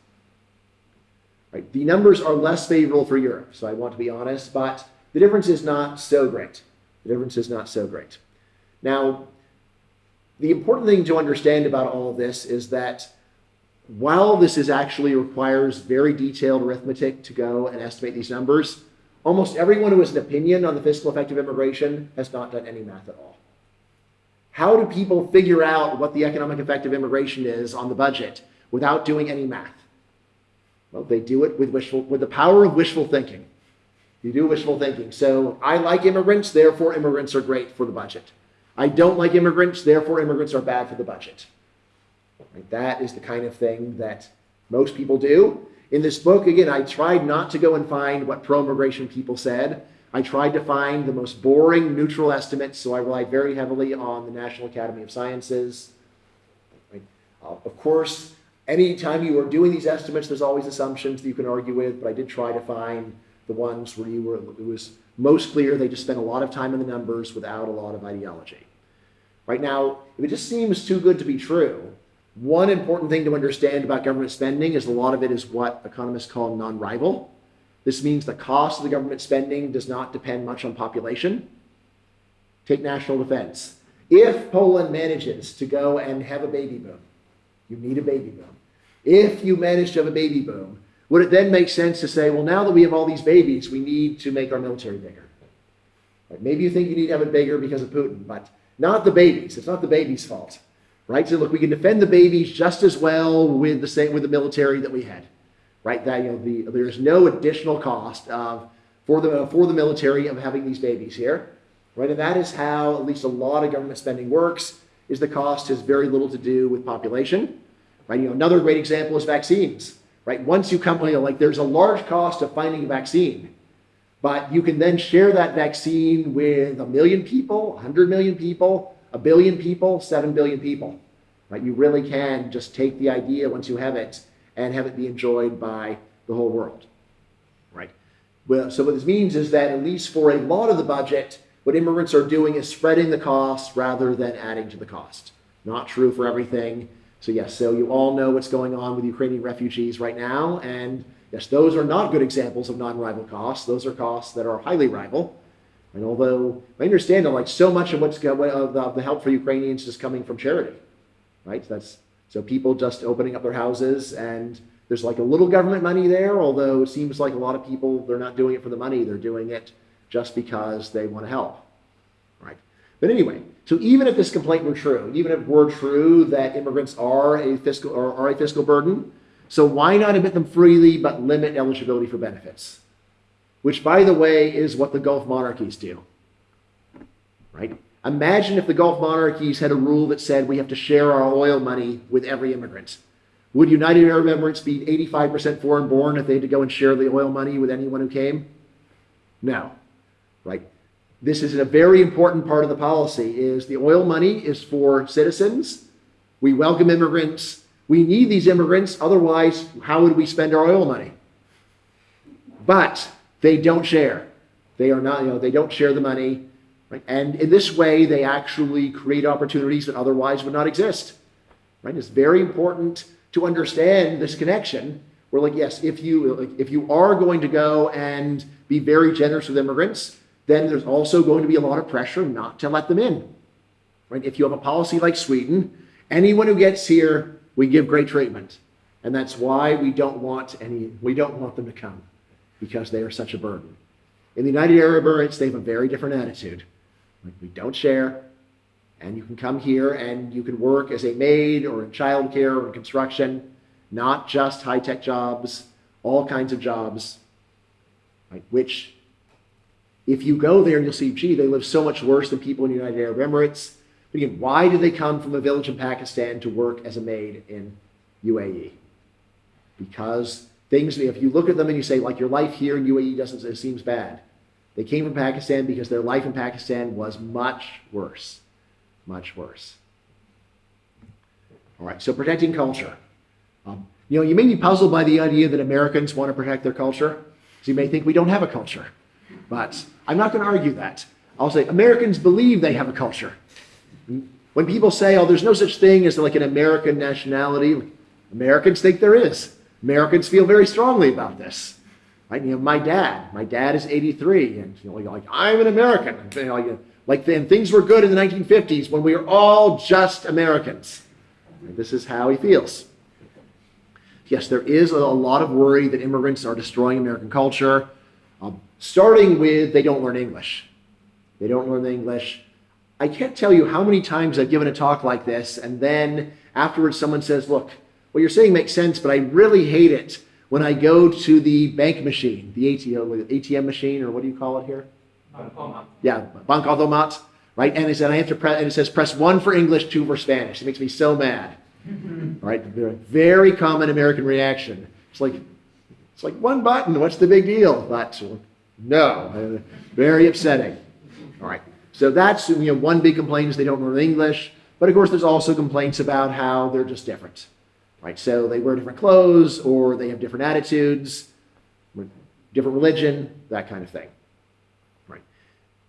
Right? The numbers are less favorable for Europe, so I want to be honest, but the difference is not so great. The difference is not so great. Now, the important thing to understand about all of this is that while this is actually requires very detailed arithmetic to go and estimate these numbers, almost everyone who has an opinion on the fiscal effect of immigration has not done any math at all. How do people figure out what the economic effect of immigration is on the budget without doing any math? Well, they do it with wishful, with the power of wishful thinking. You do wishful thinking. So I like immigrants, therefore immigrants are great for the budget. I don't like immigrants, therefore immigrants are bad for the budget. Right? That is the kind of thing that most people do. In this book, again, I tried not to go and find what pro immigration people said. I tried to find the most boring, neutral estimates, so I relied very heavily on the National Academy of Sciences. Uh, of course, anytime you are doing these estimates, there's always assumptions that you can argue with, but I did try to find the ones where you were, it was most clear they just spent a lot of time in the numbers without a lot of ideology. Right now, if it just seems too good to be true, one important thing to understand about government spending is a lot of it is what economists call non-rival. This means the cost of the government spending does not depend much on population. Take national defense. If Poland manages to go and have a baby boom, you need a baby boom. If you manage to have a baby boom, would it then make sense to say, well, now that we have all these babies, we need to make our military bigger? Maybe you think you need to have it bigger because of Putin, but not the babies. It's not the babies' fault right? So look, we can defend the babies just as well with the same with the military that we had, right? That you know, the, there's no additional cost of for the for the military of having these babies here, right? And that is how at least a lot of government spending works. Is the cost has very little to do with population, right? You know, another great example is vaccines, right? Once you come, you know, like there's a large cost of finding a vaccine, but you can then share that vaccine with a million people, 100 million people, a billion people, 7 billion people. Right? You really can just take the idea once you have it and have it be enjoyed by the whole world. Right? Well, so what this means is that at least for a lot of the budget, what immigrants are doing is spreading the cost rather than adding to the cost. Not true for everything. So yes, so you all know what's going on with Ukrainian refugees right now, and yes, those are not good examples of non-rival costs. Those are costs that are highly rival. And although I understand that like so much of what's of the, help for Ukrainians is coming from charity, right? That's so people just opening up their houses and there's like a little government money there, although it seems like a lot of people they're not doing it for the money, they're doing it just because they want to help. Right. But anyway, so even if this complaint were true, even if it were true that immigrants are a fiscal or are a fiscal burden, so why not admit them freely but limit eligibility for benefits? Which, by the way, is what the Gulf monarchies do. Right? Imagine if the Gulf monarchies had a rule that said we have to share our oil money with every immigrant. Would United Arab Emirates be 85% foreign born if they had to go and share the oil money with anyone who came? No. Right? This is a very important part of the policy is the oil money is for citizens. We welcome immigrants. We need these immigrants. Otherwise, how would we spend our oil money? But they don't share. They are not, you know, they don't share the money. Right? And in this way, they actually create opportunities that otherwise would not exist. Right? It's very important to understand this connection. We're like, yes, if you if you are going to go and be very generous with immigrants, then there's also going to be a lot of pressure not to let them in. Right? If you have a policy like Sweden, anyone who gets here, we give great treatment. And that's why we don't want any we don't want them to come because they are such a burden. In the United Arab Emirates, they have a very different attitude. Like, we don't share, and you can come here and you can work as a maid or in childcare or in construction, not just high tech jobs, all kinds of jobs, right? Which, if you go there, and you'll see, gee, they live so much worse than people in the United Arab Emirates. But again, why do they come from a village in Pakistan to work as a maid in UAE? Because things, if you look at them and you say, like, your life here in UAE doesn't, it seems bad. They came from Pakistan because their life in Pakistan was much worse. Much worse. All right, so protecting culture. Um, you know, you may be puzzled by the idea that Americans want to protect their culture. So you may think we don't have a culture. But I'm not going to argue that. I'll say Americans believe they have a culture. When people say, oh, there's no such thing as like an American nationality, Americans think there is. Americans feel very strongly about this. Right? You know, my dad, my dad is 83, and you know, like I'm an American. You know, like, like then things were good in the 1950s when we were all just Americans. And this is how he feels. Yes, there is a lot of worry that immigrants are destroying American culture, um, starting with they don't learn English. They don't learn English. I can't tell you how many times I've given a talk like this, and then afterwards someone says, Look, what you're saying makes sense, but I really hate it when I go to the bank machine, the ATM, ATM machine, or what do you call it here? Bancomat. Yeah, bancomat, right? And it said I have to press, and it says press one for English, two for Spanish. It makes me so mad. <laughs> right? Very, very common American reaction. It's like, it's like one button. What's the big deal? But no, very upsetting. All right. So that's you know one big complaint is they don't learn English. But of course, there's also complaints about how they're just different right? So they wear different clothes or they have different attitudes, different religion, that kind of thing, right?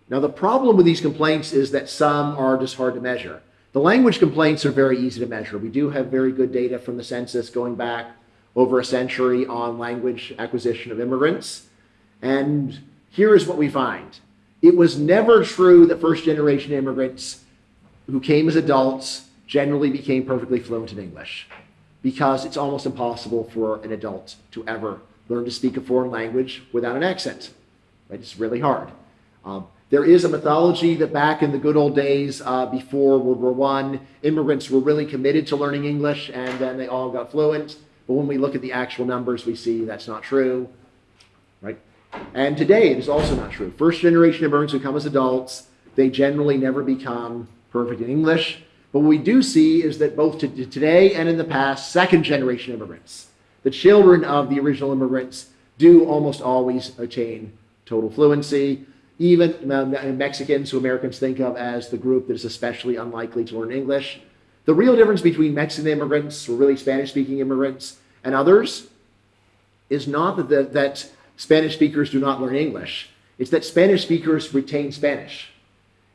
Now, the problem with these complaints is that some are just hard to measure. The language complaints are very easy to measure. We do have very good data from the census going back over a century on language acquisition of immigrants. And here is what we find. It was never true that first generation immigrants who came as adults generally became perfectly fluent in English because it's almost impossible for an adult to ever learn to speak a foreign language without an accent. Right? It's really hard. Um, there is a mythology that back in the good old days uh, before World War I, immigrants were really committed to learning English and then they all got fluent. But when we look at the actual numbers, we see that's not true. Right? And today, it is also not true. First generation immigrants who come as adults, they generally never become perfect in English. But what we do see is that both today and in the past, second generation immigrants, the children of the original immigrants, do almost always attain total fluency. Even um, uh, Mexicans, who Americans think of as the group that is especially unlikely to learn English. The real difference between Mexican immigrants, or really Spanish speaking immigrants, and others is not that, the, that Spanish speakers do not learn English, it's that Spanish speakers retain Spanish.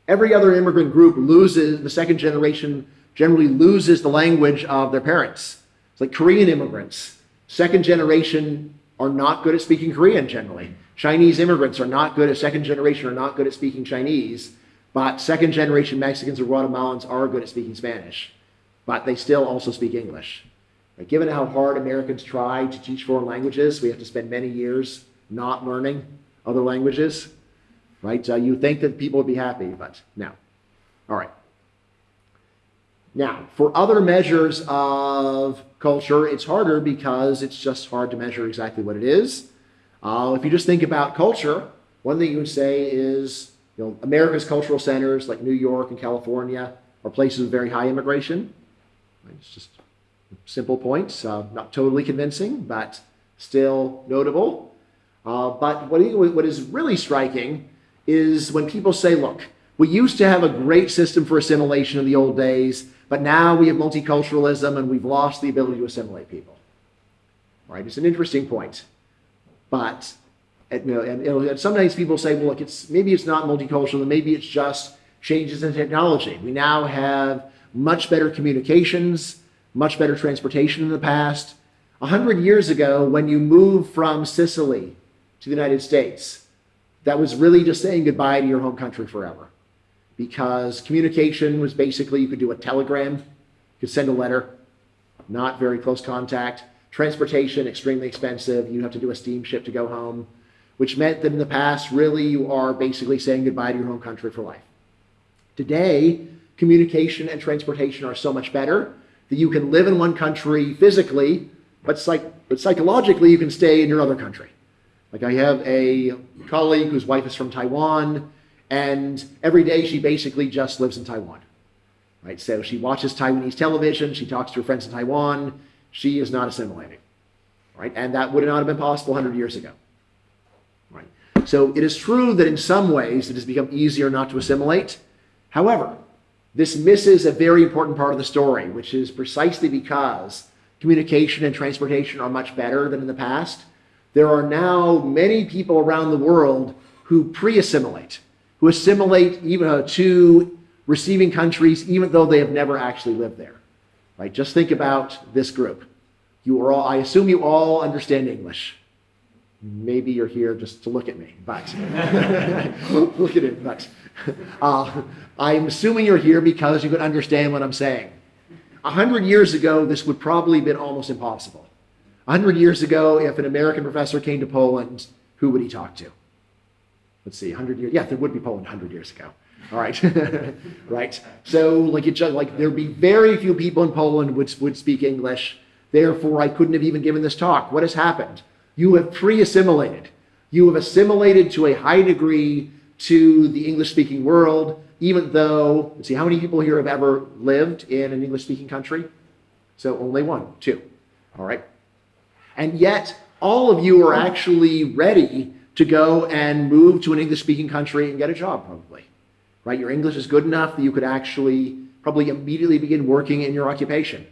Every other immigrant group loses, the second generation generally loses the language of their parents. It's like Korean immigrants. Second generation are not good at speaking Korean generally. Chinese immigrants are not good at second generation are not good at speaking Chinese, but second generation Mexicans or Guatemalans are good at speaking Spanish, but they still also speak English. Given how hard Americans try to teach foreign languages, we have to spend many years not learning other languages. Right? Uh, you think that people would be happy, but no. All right. Now, for other measures of culture, it's harder because it's just hard to measure exactly what it is. Uh, if you just think about culture, one thing you would say is, you know, America's cultural centers like New York and California are places of very high immigration. It's just simple points, uh, not totally convincing, but still notable. Uh, but what, what is really striking is when people say, look, we used to have a great system for assimilation in the old days, but now we have multiculturalism and we've lost the ability to assimilate people. Right? It's an interesting point. But you know, and, know, sometimes people say, well, look, it's maybe it's not multicultural, maybe it's just changes in technology. We now have much better communications, much better transportation in the past. A hundred years ago, when you moved from Sicily to the United States, that was really just saying goodbye to your home country forever. Because communication was basically you could do a telegram, you could send a letter, not very close contact. Transportation, extremely expensive. You have to do a steamship to go home, which meant that in the past, really, you are basically saying goodbye to your home country for life. Today, communication and transportation are so much better that you can live in one country physically, but, psych- but psychologically, you can stay in your other country. Like I have a colleague whose wife is from Taiwan, and every day she basically just lives in Taiwan. Right? So she watches Taiwanese television, she talks to her friends in Taiwan, she is not assimilating. Right? And that would not have been possible 100 years ago. Right? So it is true that in some ways it has become easier not to assimilate. However, this misses a very important part of the story, which is precisely because communication and transportation are much better than in the past. There are now many people around the world who pre assimilate, who assimilate even uh, to receiving countries, even though they have never actually lived there. Right? Just think about this group. You are all, I assume you all understand English. Maybe you're here just to look at me, but <laughs> look at it, but uh, I'm assuming you're here because you can understand what I'm saying. A hundred years ago, this would probably have been almost impossible. A hundred years ago, if an American professor came to Poland, who would he talk to? Let's see, 100 years. Yeah, there would be Poland 100 years ago. All right, <laughs> right. So, like, it just like there'd be very few people in Poland would would speak English. Therefore, I couldn't have even given this talk. What has happened? You have pre-assimilated. You have assimilated to a high degree to the English-speaking world. Even though, let's see, how many people here have ever lived in an English-speaking country? So only one, two. All right. And yet, all of you are actually ready to go and move to an English-speaking country and get a job, probably right? Your English is good enough that you could actually probably immediately begin working in your occupation.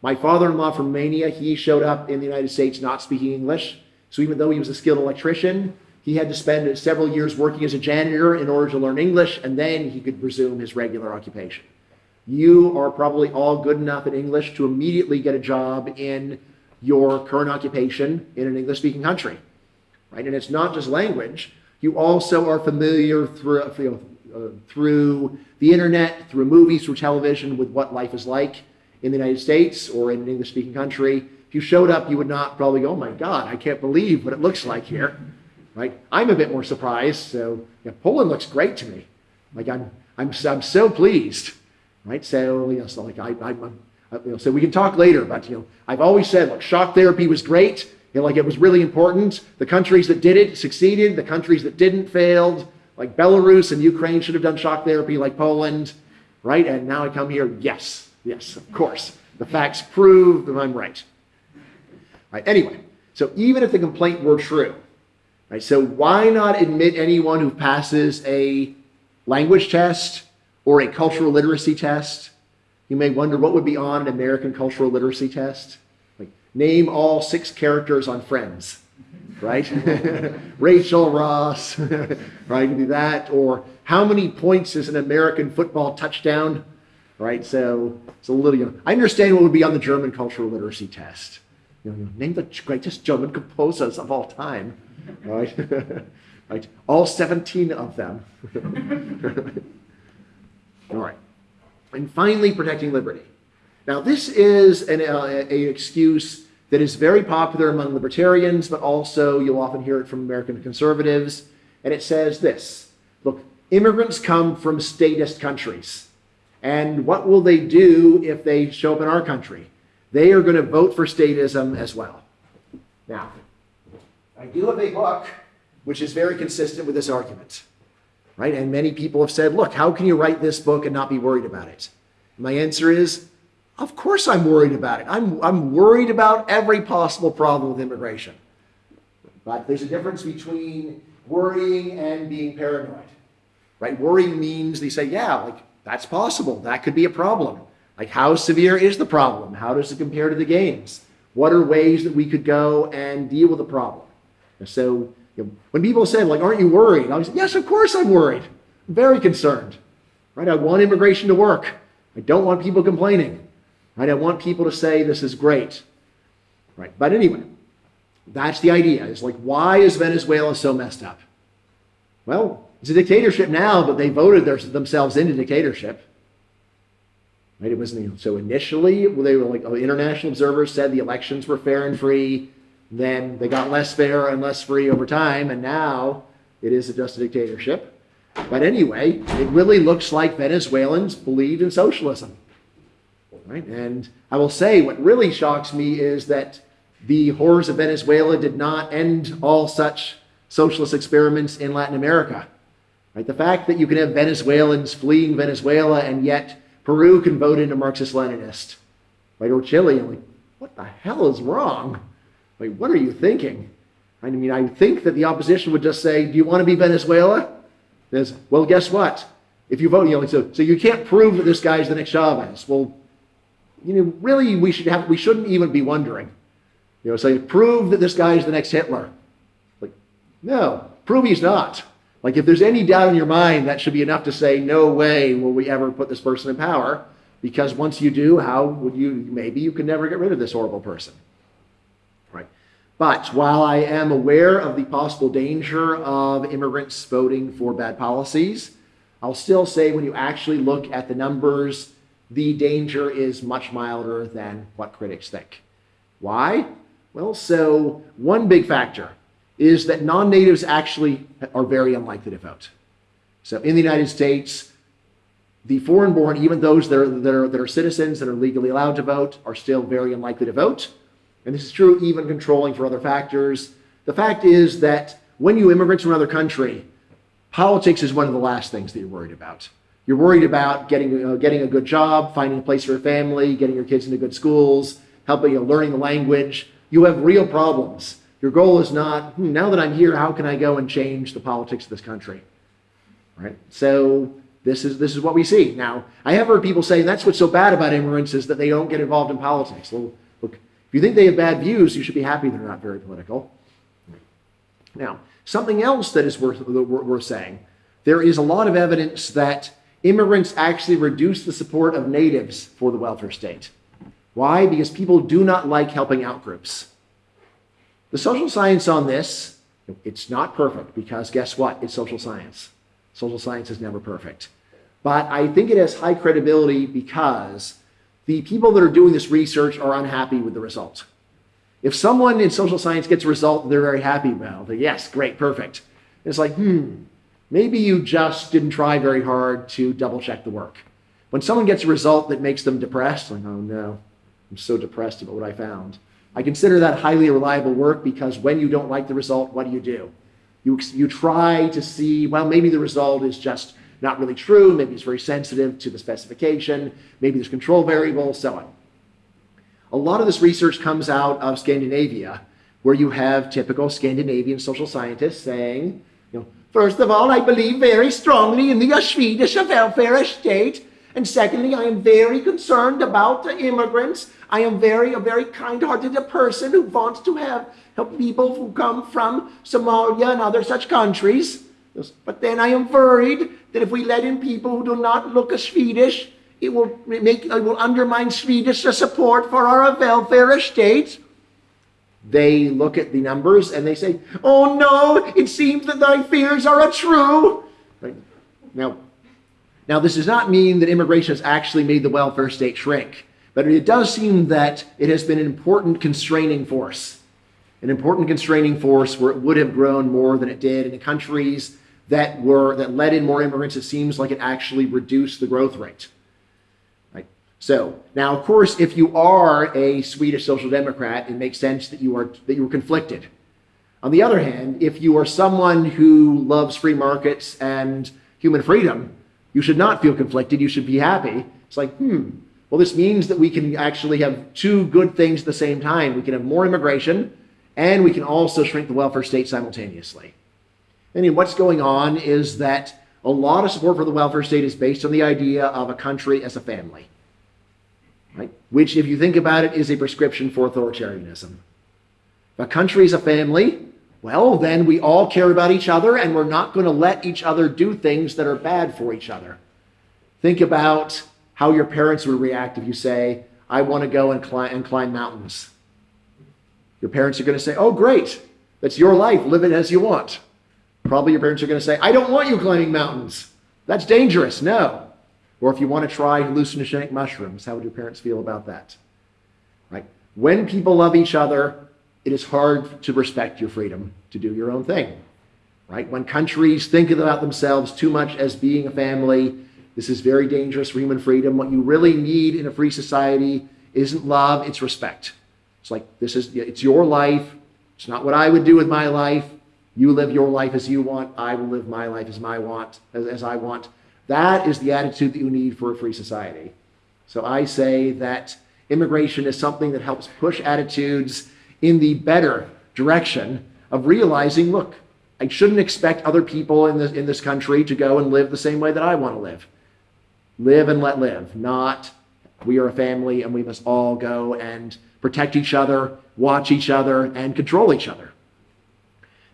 My father-in-law from Romania, he showed up in the United States not speaking English. So even though he was a skilled electrician, he had to spend several years working as a janitor in order to learn English, and then he could resume his regular occupation. You are probably all good enough in English to immediately get a job in your current occupation in an English-speaking country, right? And it's not just language. You also are familiar through, you know, uh, through the internet, through movies, through television, with what life is like in the United States or in an English speaking country. If you showed up, you would not probably go, oh my God, I can't believe what it looks like here. Right? I'm a bit more surprised. So yeah, Poland looks great to me. Like I'm, I'm, I'm so pleased. Right? So, you know, so like I, I, I Uh, you know, so we can talk later, but you know, I've always said, look, shock therapy was great. Know, like it was really important. The countries that did it succeeded. The countries that didn't failed like Belarus and Ukraine should have done shock therapy like Poland, right? And now I come here, yes, yes, of course. The facts prove that I'm right. Right, anyway, so even if the complaint were true, right, so why not admit anyone who passes a language test or a cultural literacy test? You may wonder what would be on an American cultural literacy test. Like, name all six characters on Friends right? <laughs> Rachel Ross, <laughs> right? You do that. Or how many points is an American football touchdown? Right? So it's a little, you know, I understand what would be on the German cultural literacy test. you know, name the greatest German composers of all time, right? <laughs> right? All 17 of them. all right. And finally, protecting liberty. Now, this is an uh, a excuse that is very popular among libertarians, but also you'll often hear it from American conservatives. And it says this Look, immigrants come from statist countries. And what will they do if they show up in our country? They are going to vote for statism as well. Now, I do have a book which is very consistent with this argument, right? And many people have said, look, how can you write this book and not be worried about it? My answer is, of course I'm worried about it. I'm, I'm worried about every possible problem with immigration. But there's a difference between worrying and being paranoid, right? Worrying means they say, yeah, like that's possible. That could be a problem. Like how severe is the problem? How does it compare to the gains? What are ways that we could go and deal with the problem? So you know, when people say, like, aren't you worried? I was, yes, of course I'm worried. I'm very concerned, right? I want immigration to work. I don't want people complaining. Right? I want people to say this is great. Right? But anyway, that's the idea. It's like, why is Venezuela so messed up? Well, it's a dictatorship now, but they voted their, themselves into dictatorship. Right? It was so initially they were like oh, international observers said the elections were fair and free. Then they got less fair and less free over time, and now it is a just a dictatorship. But anyway, it really looks like Venezuelans believe in socialism. Right? And I will say what really shocks me is that the horrors of Venezuela did not end all such socialist experiments in Latin America. Right? The fact that you can have Venezuelans fleeing Venezuela and yet Peru can vote in a Marxist Leninist, right? Or Chile, I'm like, what the hell is wrong? Like, what are you thinking? I mean, I think that the opposition would just say, do you want to be Venezuela? There's, well, guess what? If you vote, you know, so, so you can't prove that this guy's the next Chavez. Well, you know, really, we should have, we shouldn't even be wondering. You know, say, prove that this guy is the next Hitler. Like, no, prove he's not. Like, if there's any doubt in your mind, that should be enough to say, no way will we ever put this person in power. Because once you do, how would you, maybe you can never get rid of this horrible person. But while I am aware of the possible danger of immigrants voting for bad policies, I'll still say when you actually look at the numbers, the danger is much milder than what critics think. Why? Well, so one big factor is that non-natives actually are very unlikely to vote. So in the United States, the foreign-born, even those that are, that, are, that are citizens that are legally allowed to vote, are still very unlikely to vote. And this is true even controlling for other factors. The fact is that when you immigrate to another country, politics is one of the last things that you're worried about. You're worried about getting, uh, getting a good job, finding a place for your family, getting your kids into good schools, helping you know, learning the language. You have real problems. Your goal is not, hmm, now that I'm here, how can I go and change the politics of this country? Right? So this is, this is what we see. Now, I have heard people say that's what's so bad about immigrants is that they don't get involved in politics. Well, if you think they have bad views, you should be happy they're not very political. Now, something else that is worth, worth saying, there is a lot of evidence that immigrants actually reduce the support of natives for the welfare state. Why? Because people do not like helping out groups. The social science on this, it's not perfect because guess what? It's social science. Social science is never perfect. But I think it has high credibility because the people that are doing this research are unhappy with the results. If someone in social science gets a result they're very happy about, yes, great, perfect. It's like, hmm, Maybe you just didn't try very hard to double check the work. When someone gets a result that makes them depressed, like, oh no, I'm so depressed about what I found. I consider that highly reliable work because when you don't like the result, what do you do? You, you try to see, well, maybe the result is just not really true. Maybe it's very sensitive to the specification. Maybe there's control variables, so on. A lot of this research comes out of Scandinavia, where you have typical Scandinavian social scientists saying, you know, First of all, I believe very strongly in the Swedish welfare state. And secondly, I am very concerned about the immigrants. I am very, a very kind-hearted person who wants to have help people who come from Somalia and other such countries. But then I am worried that if we let in people who do not look as Swedish, it will make, it will undermine Swedish support for our welfare state. they look at the numbers and they say, "Oh no, it seems that thy fears are untrue." Right? Now, now this does not mean that immigration has actually made the welfare state shrink, but it does seem that it has been an important constraining force, an important constraining force where it would have grown more than it did in the countries that were that let in more immigrants. It seems like it actually reduced the growth rate. Right. So now, of course, if you are a Swedish social democrat, it makes sense that you are that you are conflicted. On the other hand, if you are someone who loves free markets and human freedom, you should not feel conflicted. You should be happy. It's like, hmm, well, this means that we can actually have two good things at the same time. We can have more immigration and we can also shrink the welfare state simultaneously. And what's going on is that a lot of support for the welfare state is based on the idea of a country as a family, right? Which, if you think about it, is a prescription for authoritarianism. If a country is a family, well, then we all care about each other and we're not going to let each other do things that are bad for each other. Think about how your parents would react if you say, I want to go and and climb mountains. Your parents are going to say, Oh, great. That's your life. Live it as you want. Probably your parents are going to say, I don't want you climbing mountains. That's dangerous. No. Or if you want to try hallucinogenic mushrooms, how would your parents feel about that? Right? When people love each other, it is hard to respect your freedom to do your own thing. Right? When countries think about themselves too much as being a family, this is very dangerous for human freedom. What you really need in a free society isn't love, it's respect. It's like this is it's your life. It's not what I would do with my life. You live your life as you want. I will live my life as my want as, as I want. That is the attitude that you need for a free society. So I say that immigration is something that helps push attitudes in the better direction of realizing, look, I shouldn't expect other people in this, in this country to go and live the same way that I want to live. Live and let live, not we are a family and we must all go and protect each other, watch each other, and control each other.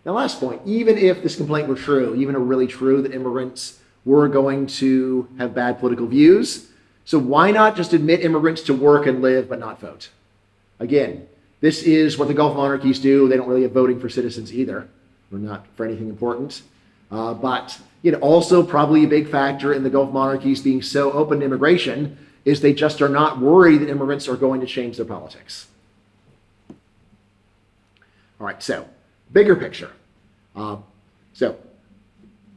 Now, last point, even if this complaint were true, even if really true that immigrants were going to have bad political views, so why not just admit immigrants to work and live but not vote? Again, this is what the Gulf monarchies do. They don't really have voting for citizens either, or not for anything important. Uh, but you know, also probably a big factor in the Gulf monarchies being so open to immigration is they just are not worried that immigrants are going to change their politics. All right, so bigger picture. Uh, so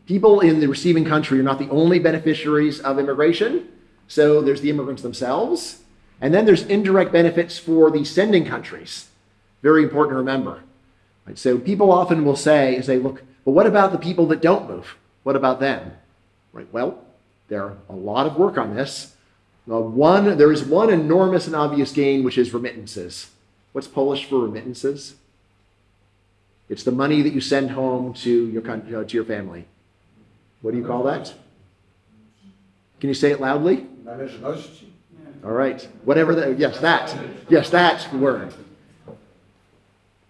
people in the receiving country are not the only beneficiaries of immigration. So there's the immigrants themselves, and then there's indirect benefits for the sending countries. Very important to remember. Right? So people often will say, say, look, but what about the people that don't move? What about them? Right? Well, there are a lot of work on this. One, there is one enormous and obvious gain, which is remittances. What's Polish for remittances? It's the money that you send home to your country, uh, to your family. What do you call that? Can you say it loudly? All right. Whatever that, yes, that. Yes, that's the word. All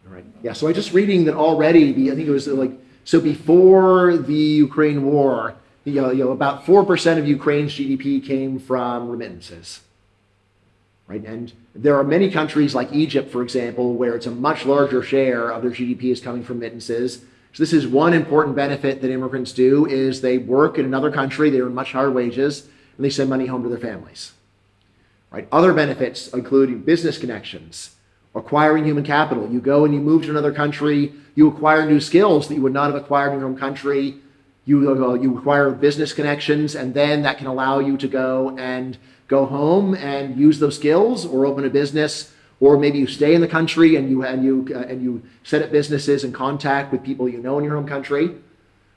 right. Yeah, so I just reading that already, I think it was like, so before the Ukraine war, you know, you know about 4% of Ukraine's GDP came from remittances. Right? And there are many countries like Egypt, for example, where it's a much larger share of their GDP is coming from remittances. So this is one important benefit that immigrants do is they work in another country, they earn much higher wages, and they send money home to their families. Right? Other benefits include business connections, acquiring human capital. You go and you move to another country, you acquire new skills that you would not have acquired in your home country. You, uh, you acquire business connections, and then that can allow you to go and go home and use those skills or open a business or maybe you stay in the country and you and you uh, and you set up businesses and contact with people you know in your home country.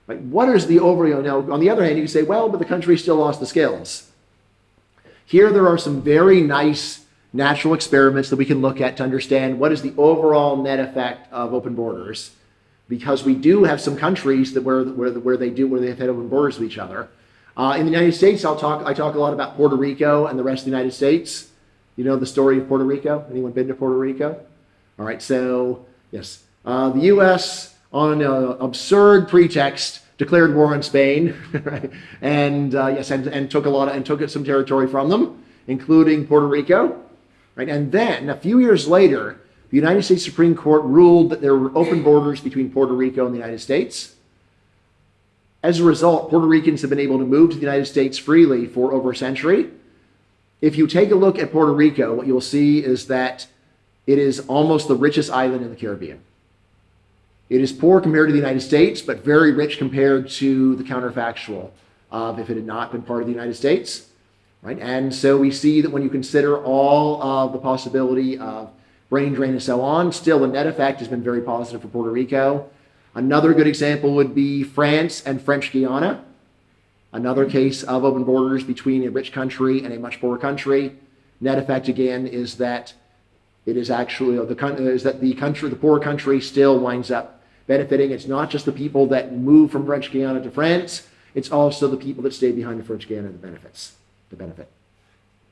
Right what is the over you know on the other hand you say well but the country still lost the skills. Here there are some very nice natural experiments that we can look at to understand what is the overall net effect of open borders because we do have some countries that where where, where they do where they have had open borders with each other uh, in the United States, I'll talk. I talk a lot about Puerto Rico and the rest of the United States. You know the story of Puerto Rico. Anyone been to Puerto Rico? All right. So yes, uh, the U.S. on an absurd pretext declared war on Spain, <laughs> right? and uh, yes, and, and took a lot of, and took some territory from them, including Puerto Rico, right? And then a few years later, the United States Supreme Court ruled that there were open borders between Puerto Rico and the United States. As a result, Puerto Ricans have been able to move to the United States freely for over a century. If you take a look at Puerto Rico, what you'll see is that it is almost the richest island in the Caribbean. It is poor compared to the United States, but very rich compared to the counterfactual of if it had not been part of the United States. Right? And so we see that when you consider all of the possibility of brain drain and so on, still the net effect has been very positive for Puerto Rico. Another good example would be France and French Guiana. Another case of open borders between a rich country and a much poorer country. Net effect again is that it is actually the is that the country, the poor country, still winds up benefiting. It's not just the people that move from French Guiana to France; it's also the people that stay behind in French Guiana that benefits. The benefit.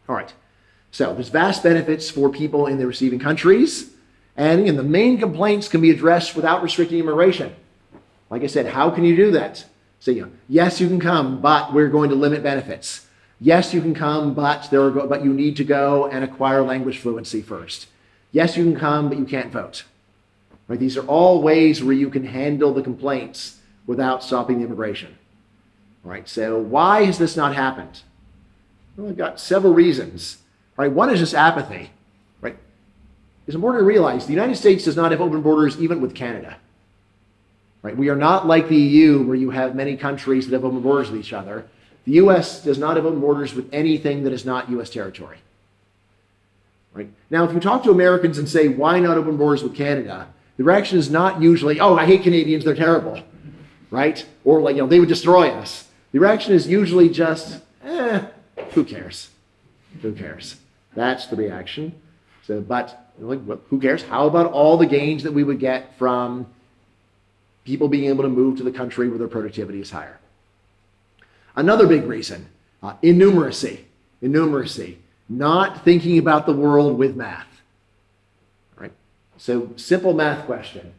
All right. So there's vast benefits for people in the receiving countries, and again, the main complaints can be addressed without restricting immigration. Like I said, how can you do that? Say, you know, yes, you can come, but we're going to limit benefits. Yes, you can come, but there are go- but you need to go and acquire language fluency first. Yes, you can come, but you can't vote. Right? These are all ways where you can handle the complaints without stopping the immigration. All right. So why has this not happened? Well, I've got several reasons. Right. One is just apathy. Right. It's important to realize the United States does not have open borders even with Canada. Right? We are not like the EU where you have many countries that have open borders with each other. The US does not have open borders with anything that is not US territory. Right? Now, if you talk to Americans and say, why not open borders with Canada? The reaction is not usually, oh, I hate Canadians, they're terrible. Right? Or like, you know, they would destroy us. The reaction is usually just, eh, who cares? Who cares? That's the reaction. So, but who cares? How about all the gains that we would get from people being able to move to the country where their productivity is higher? Another big reason, uh, innumeracy. Innumeracy. Not thinking about the world with math. All right. So simple math question.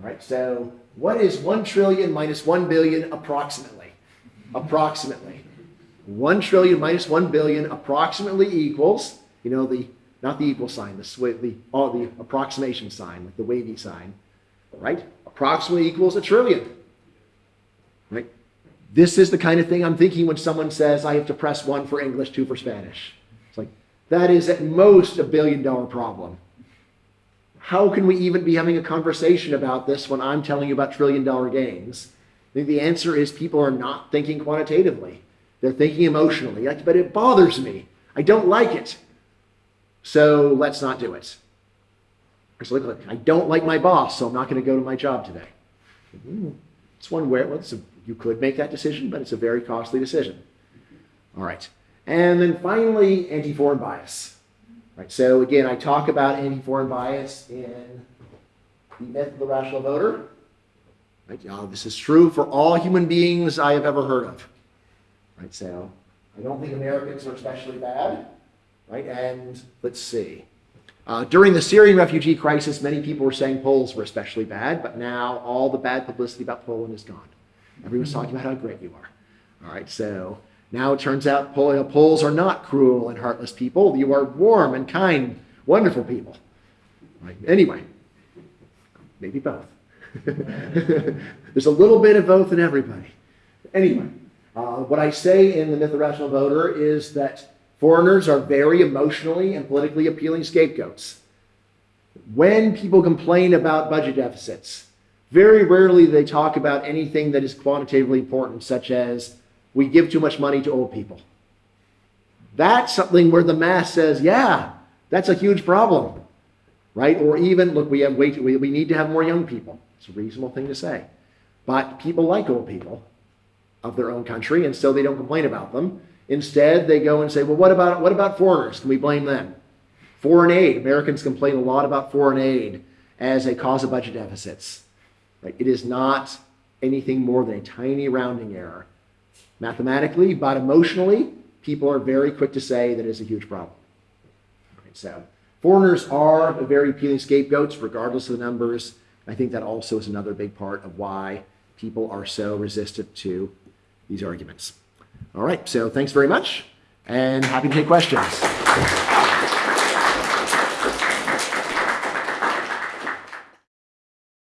All right. So what is 1 trillion minus 1 billion approximately? Approximately. 1 trillion minus 1 billion approximately equals, you know, the not the equal sign, the swi- the oh, the approximation sign, like the wavy sign, right? Approximately equals a trillion. Right? This is the kind of thing I'm thinking when someone says I have to press 1 for English, 2 for Spanish. It's like that is at most a billion dollar problem. How can we even be having a conversation about this when I'm telling you about trillion dollar gains? I think the answer is people are not thinking quantitatively. They're thinking emotionally. Like, But it bothers me. I don't like it. So let's not do it. It's like, look, I don't like my boss, so I'm not going to go to my job today. Hmm, It's one where well, it's a, you could make that decision, but it's a very costly decision. All right. And then finally, anti-foreign bias. Right. So again, I talk about anti-foreign bias in the myth of the rational voter. Right. Uh, this is true for all human beings I have ever heard of. Right. So I don't think Americans are especially bad. Right. And let's see. Uh, during the Syrian refugee crisis, many people were saying Poles were especially bad, but now all the bad publicity about Poland is gone. Everyone's talking about how great you are. All right, so now it turns out Pol- Poles are not cruel and heartless people. You are warm and kind, wonderful people. Right? Anyway, maybe both. <laughs> There's a little bit of both in everybody. Anyway, uh, what I say in the Myth of the Rational Voter is that foreigners are very emotionally and politically appealing scapegoats. When people complain about budget deficits, very rarely they talk about anything that is quantitatively important, such as we give too much money to old people. That's something where the mass says, yeah, that's a huge problem, right? Or even, look, we have way too, we, we need to have more young people. It's a reasonable thing to say. But people like old people of their own country, and so they don't complain about them. Instead, they go and say, well, what about, what about foreigners? Can we blame them? Foreign aid. Americans complain a lot about foreign aid as a cause of budget deficits. Right? It is not anything more than a tiny rounding error. Mathematically, but emotionally, people are very quick to say that it's a huge problem. Right, so, foreigners are a very appealing scapegoats, regardless of the numbers. I think that also is another big part of why people are so resistant to these arguments. All right, so thanks very much, and happy to take questions.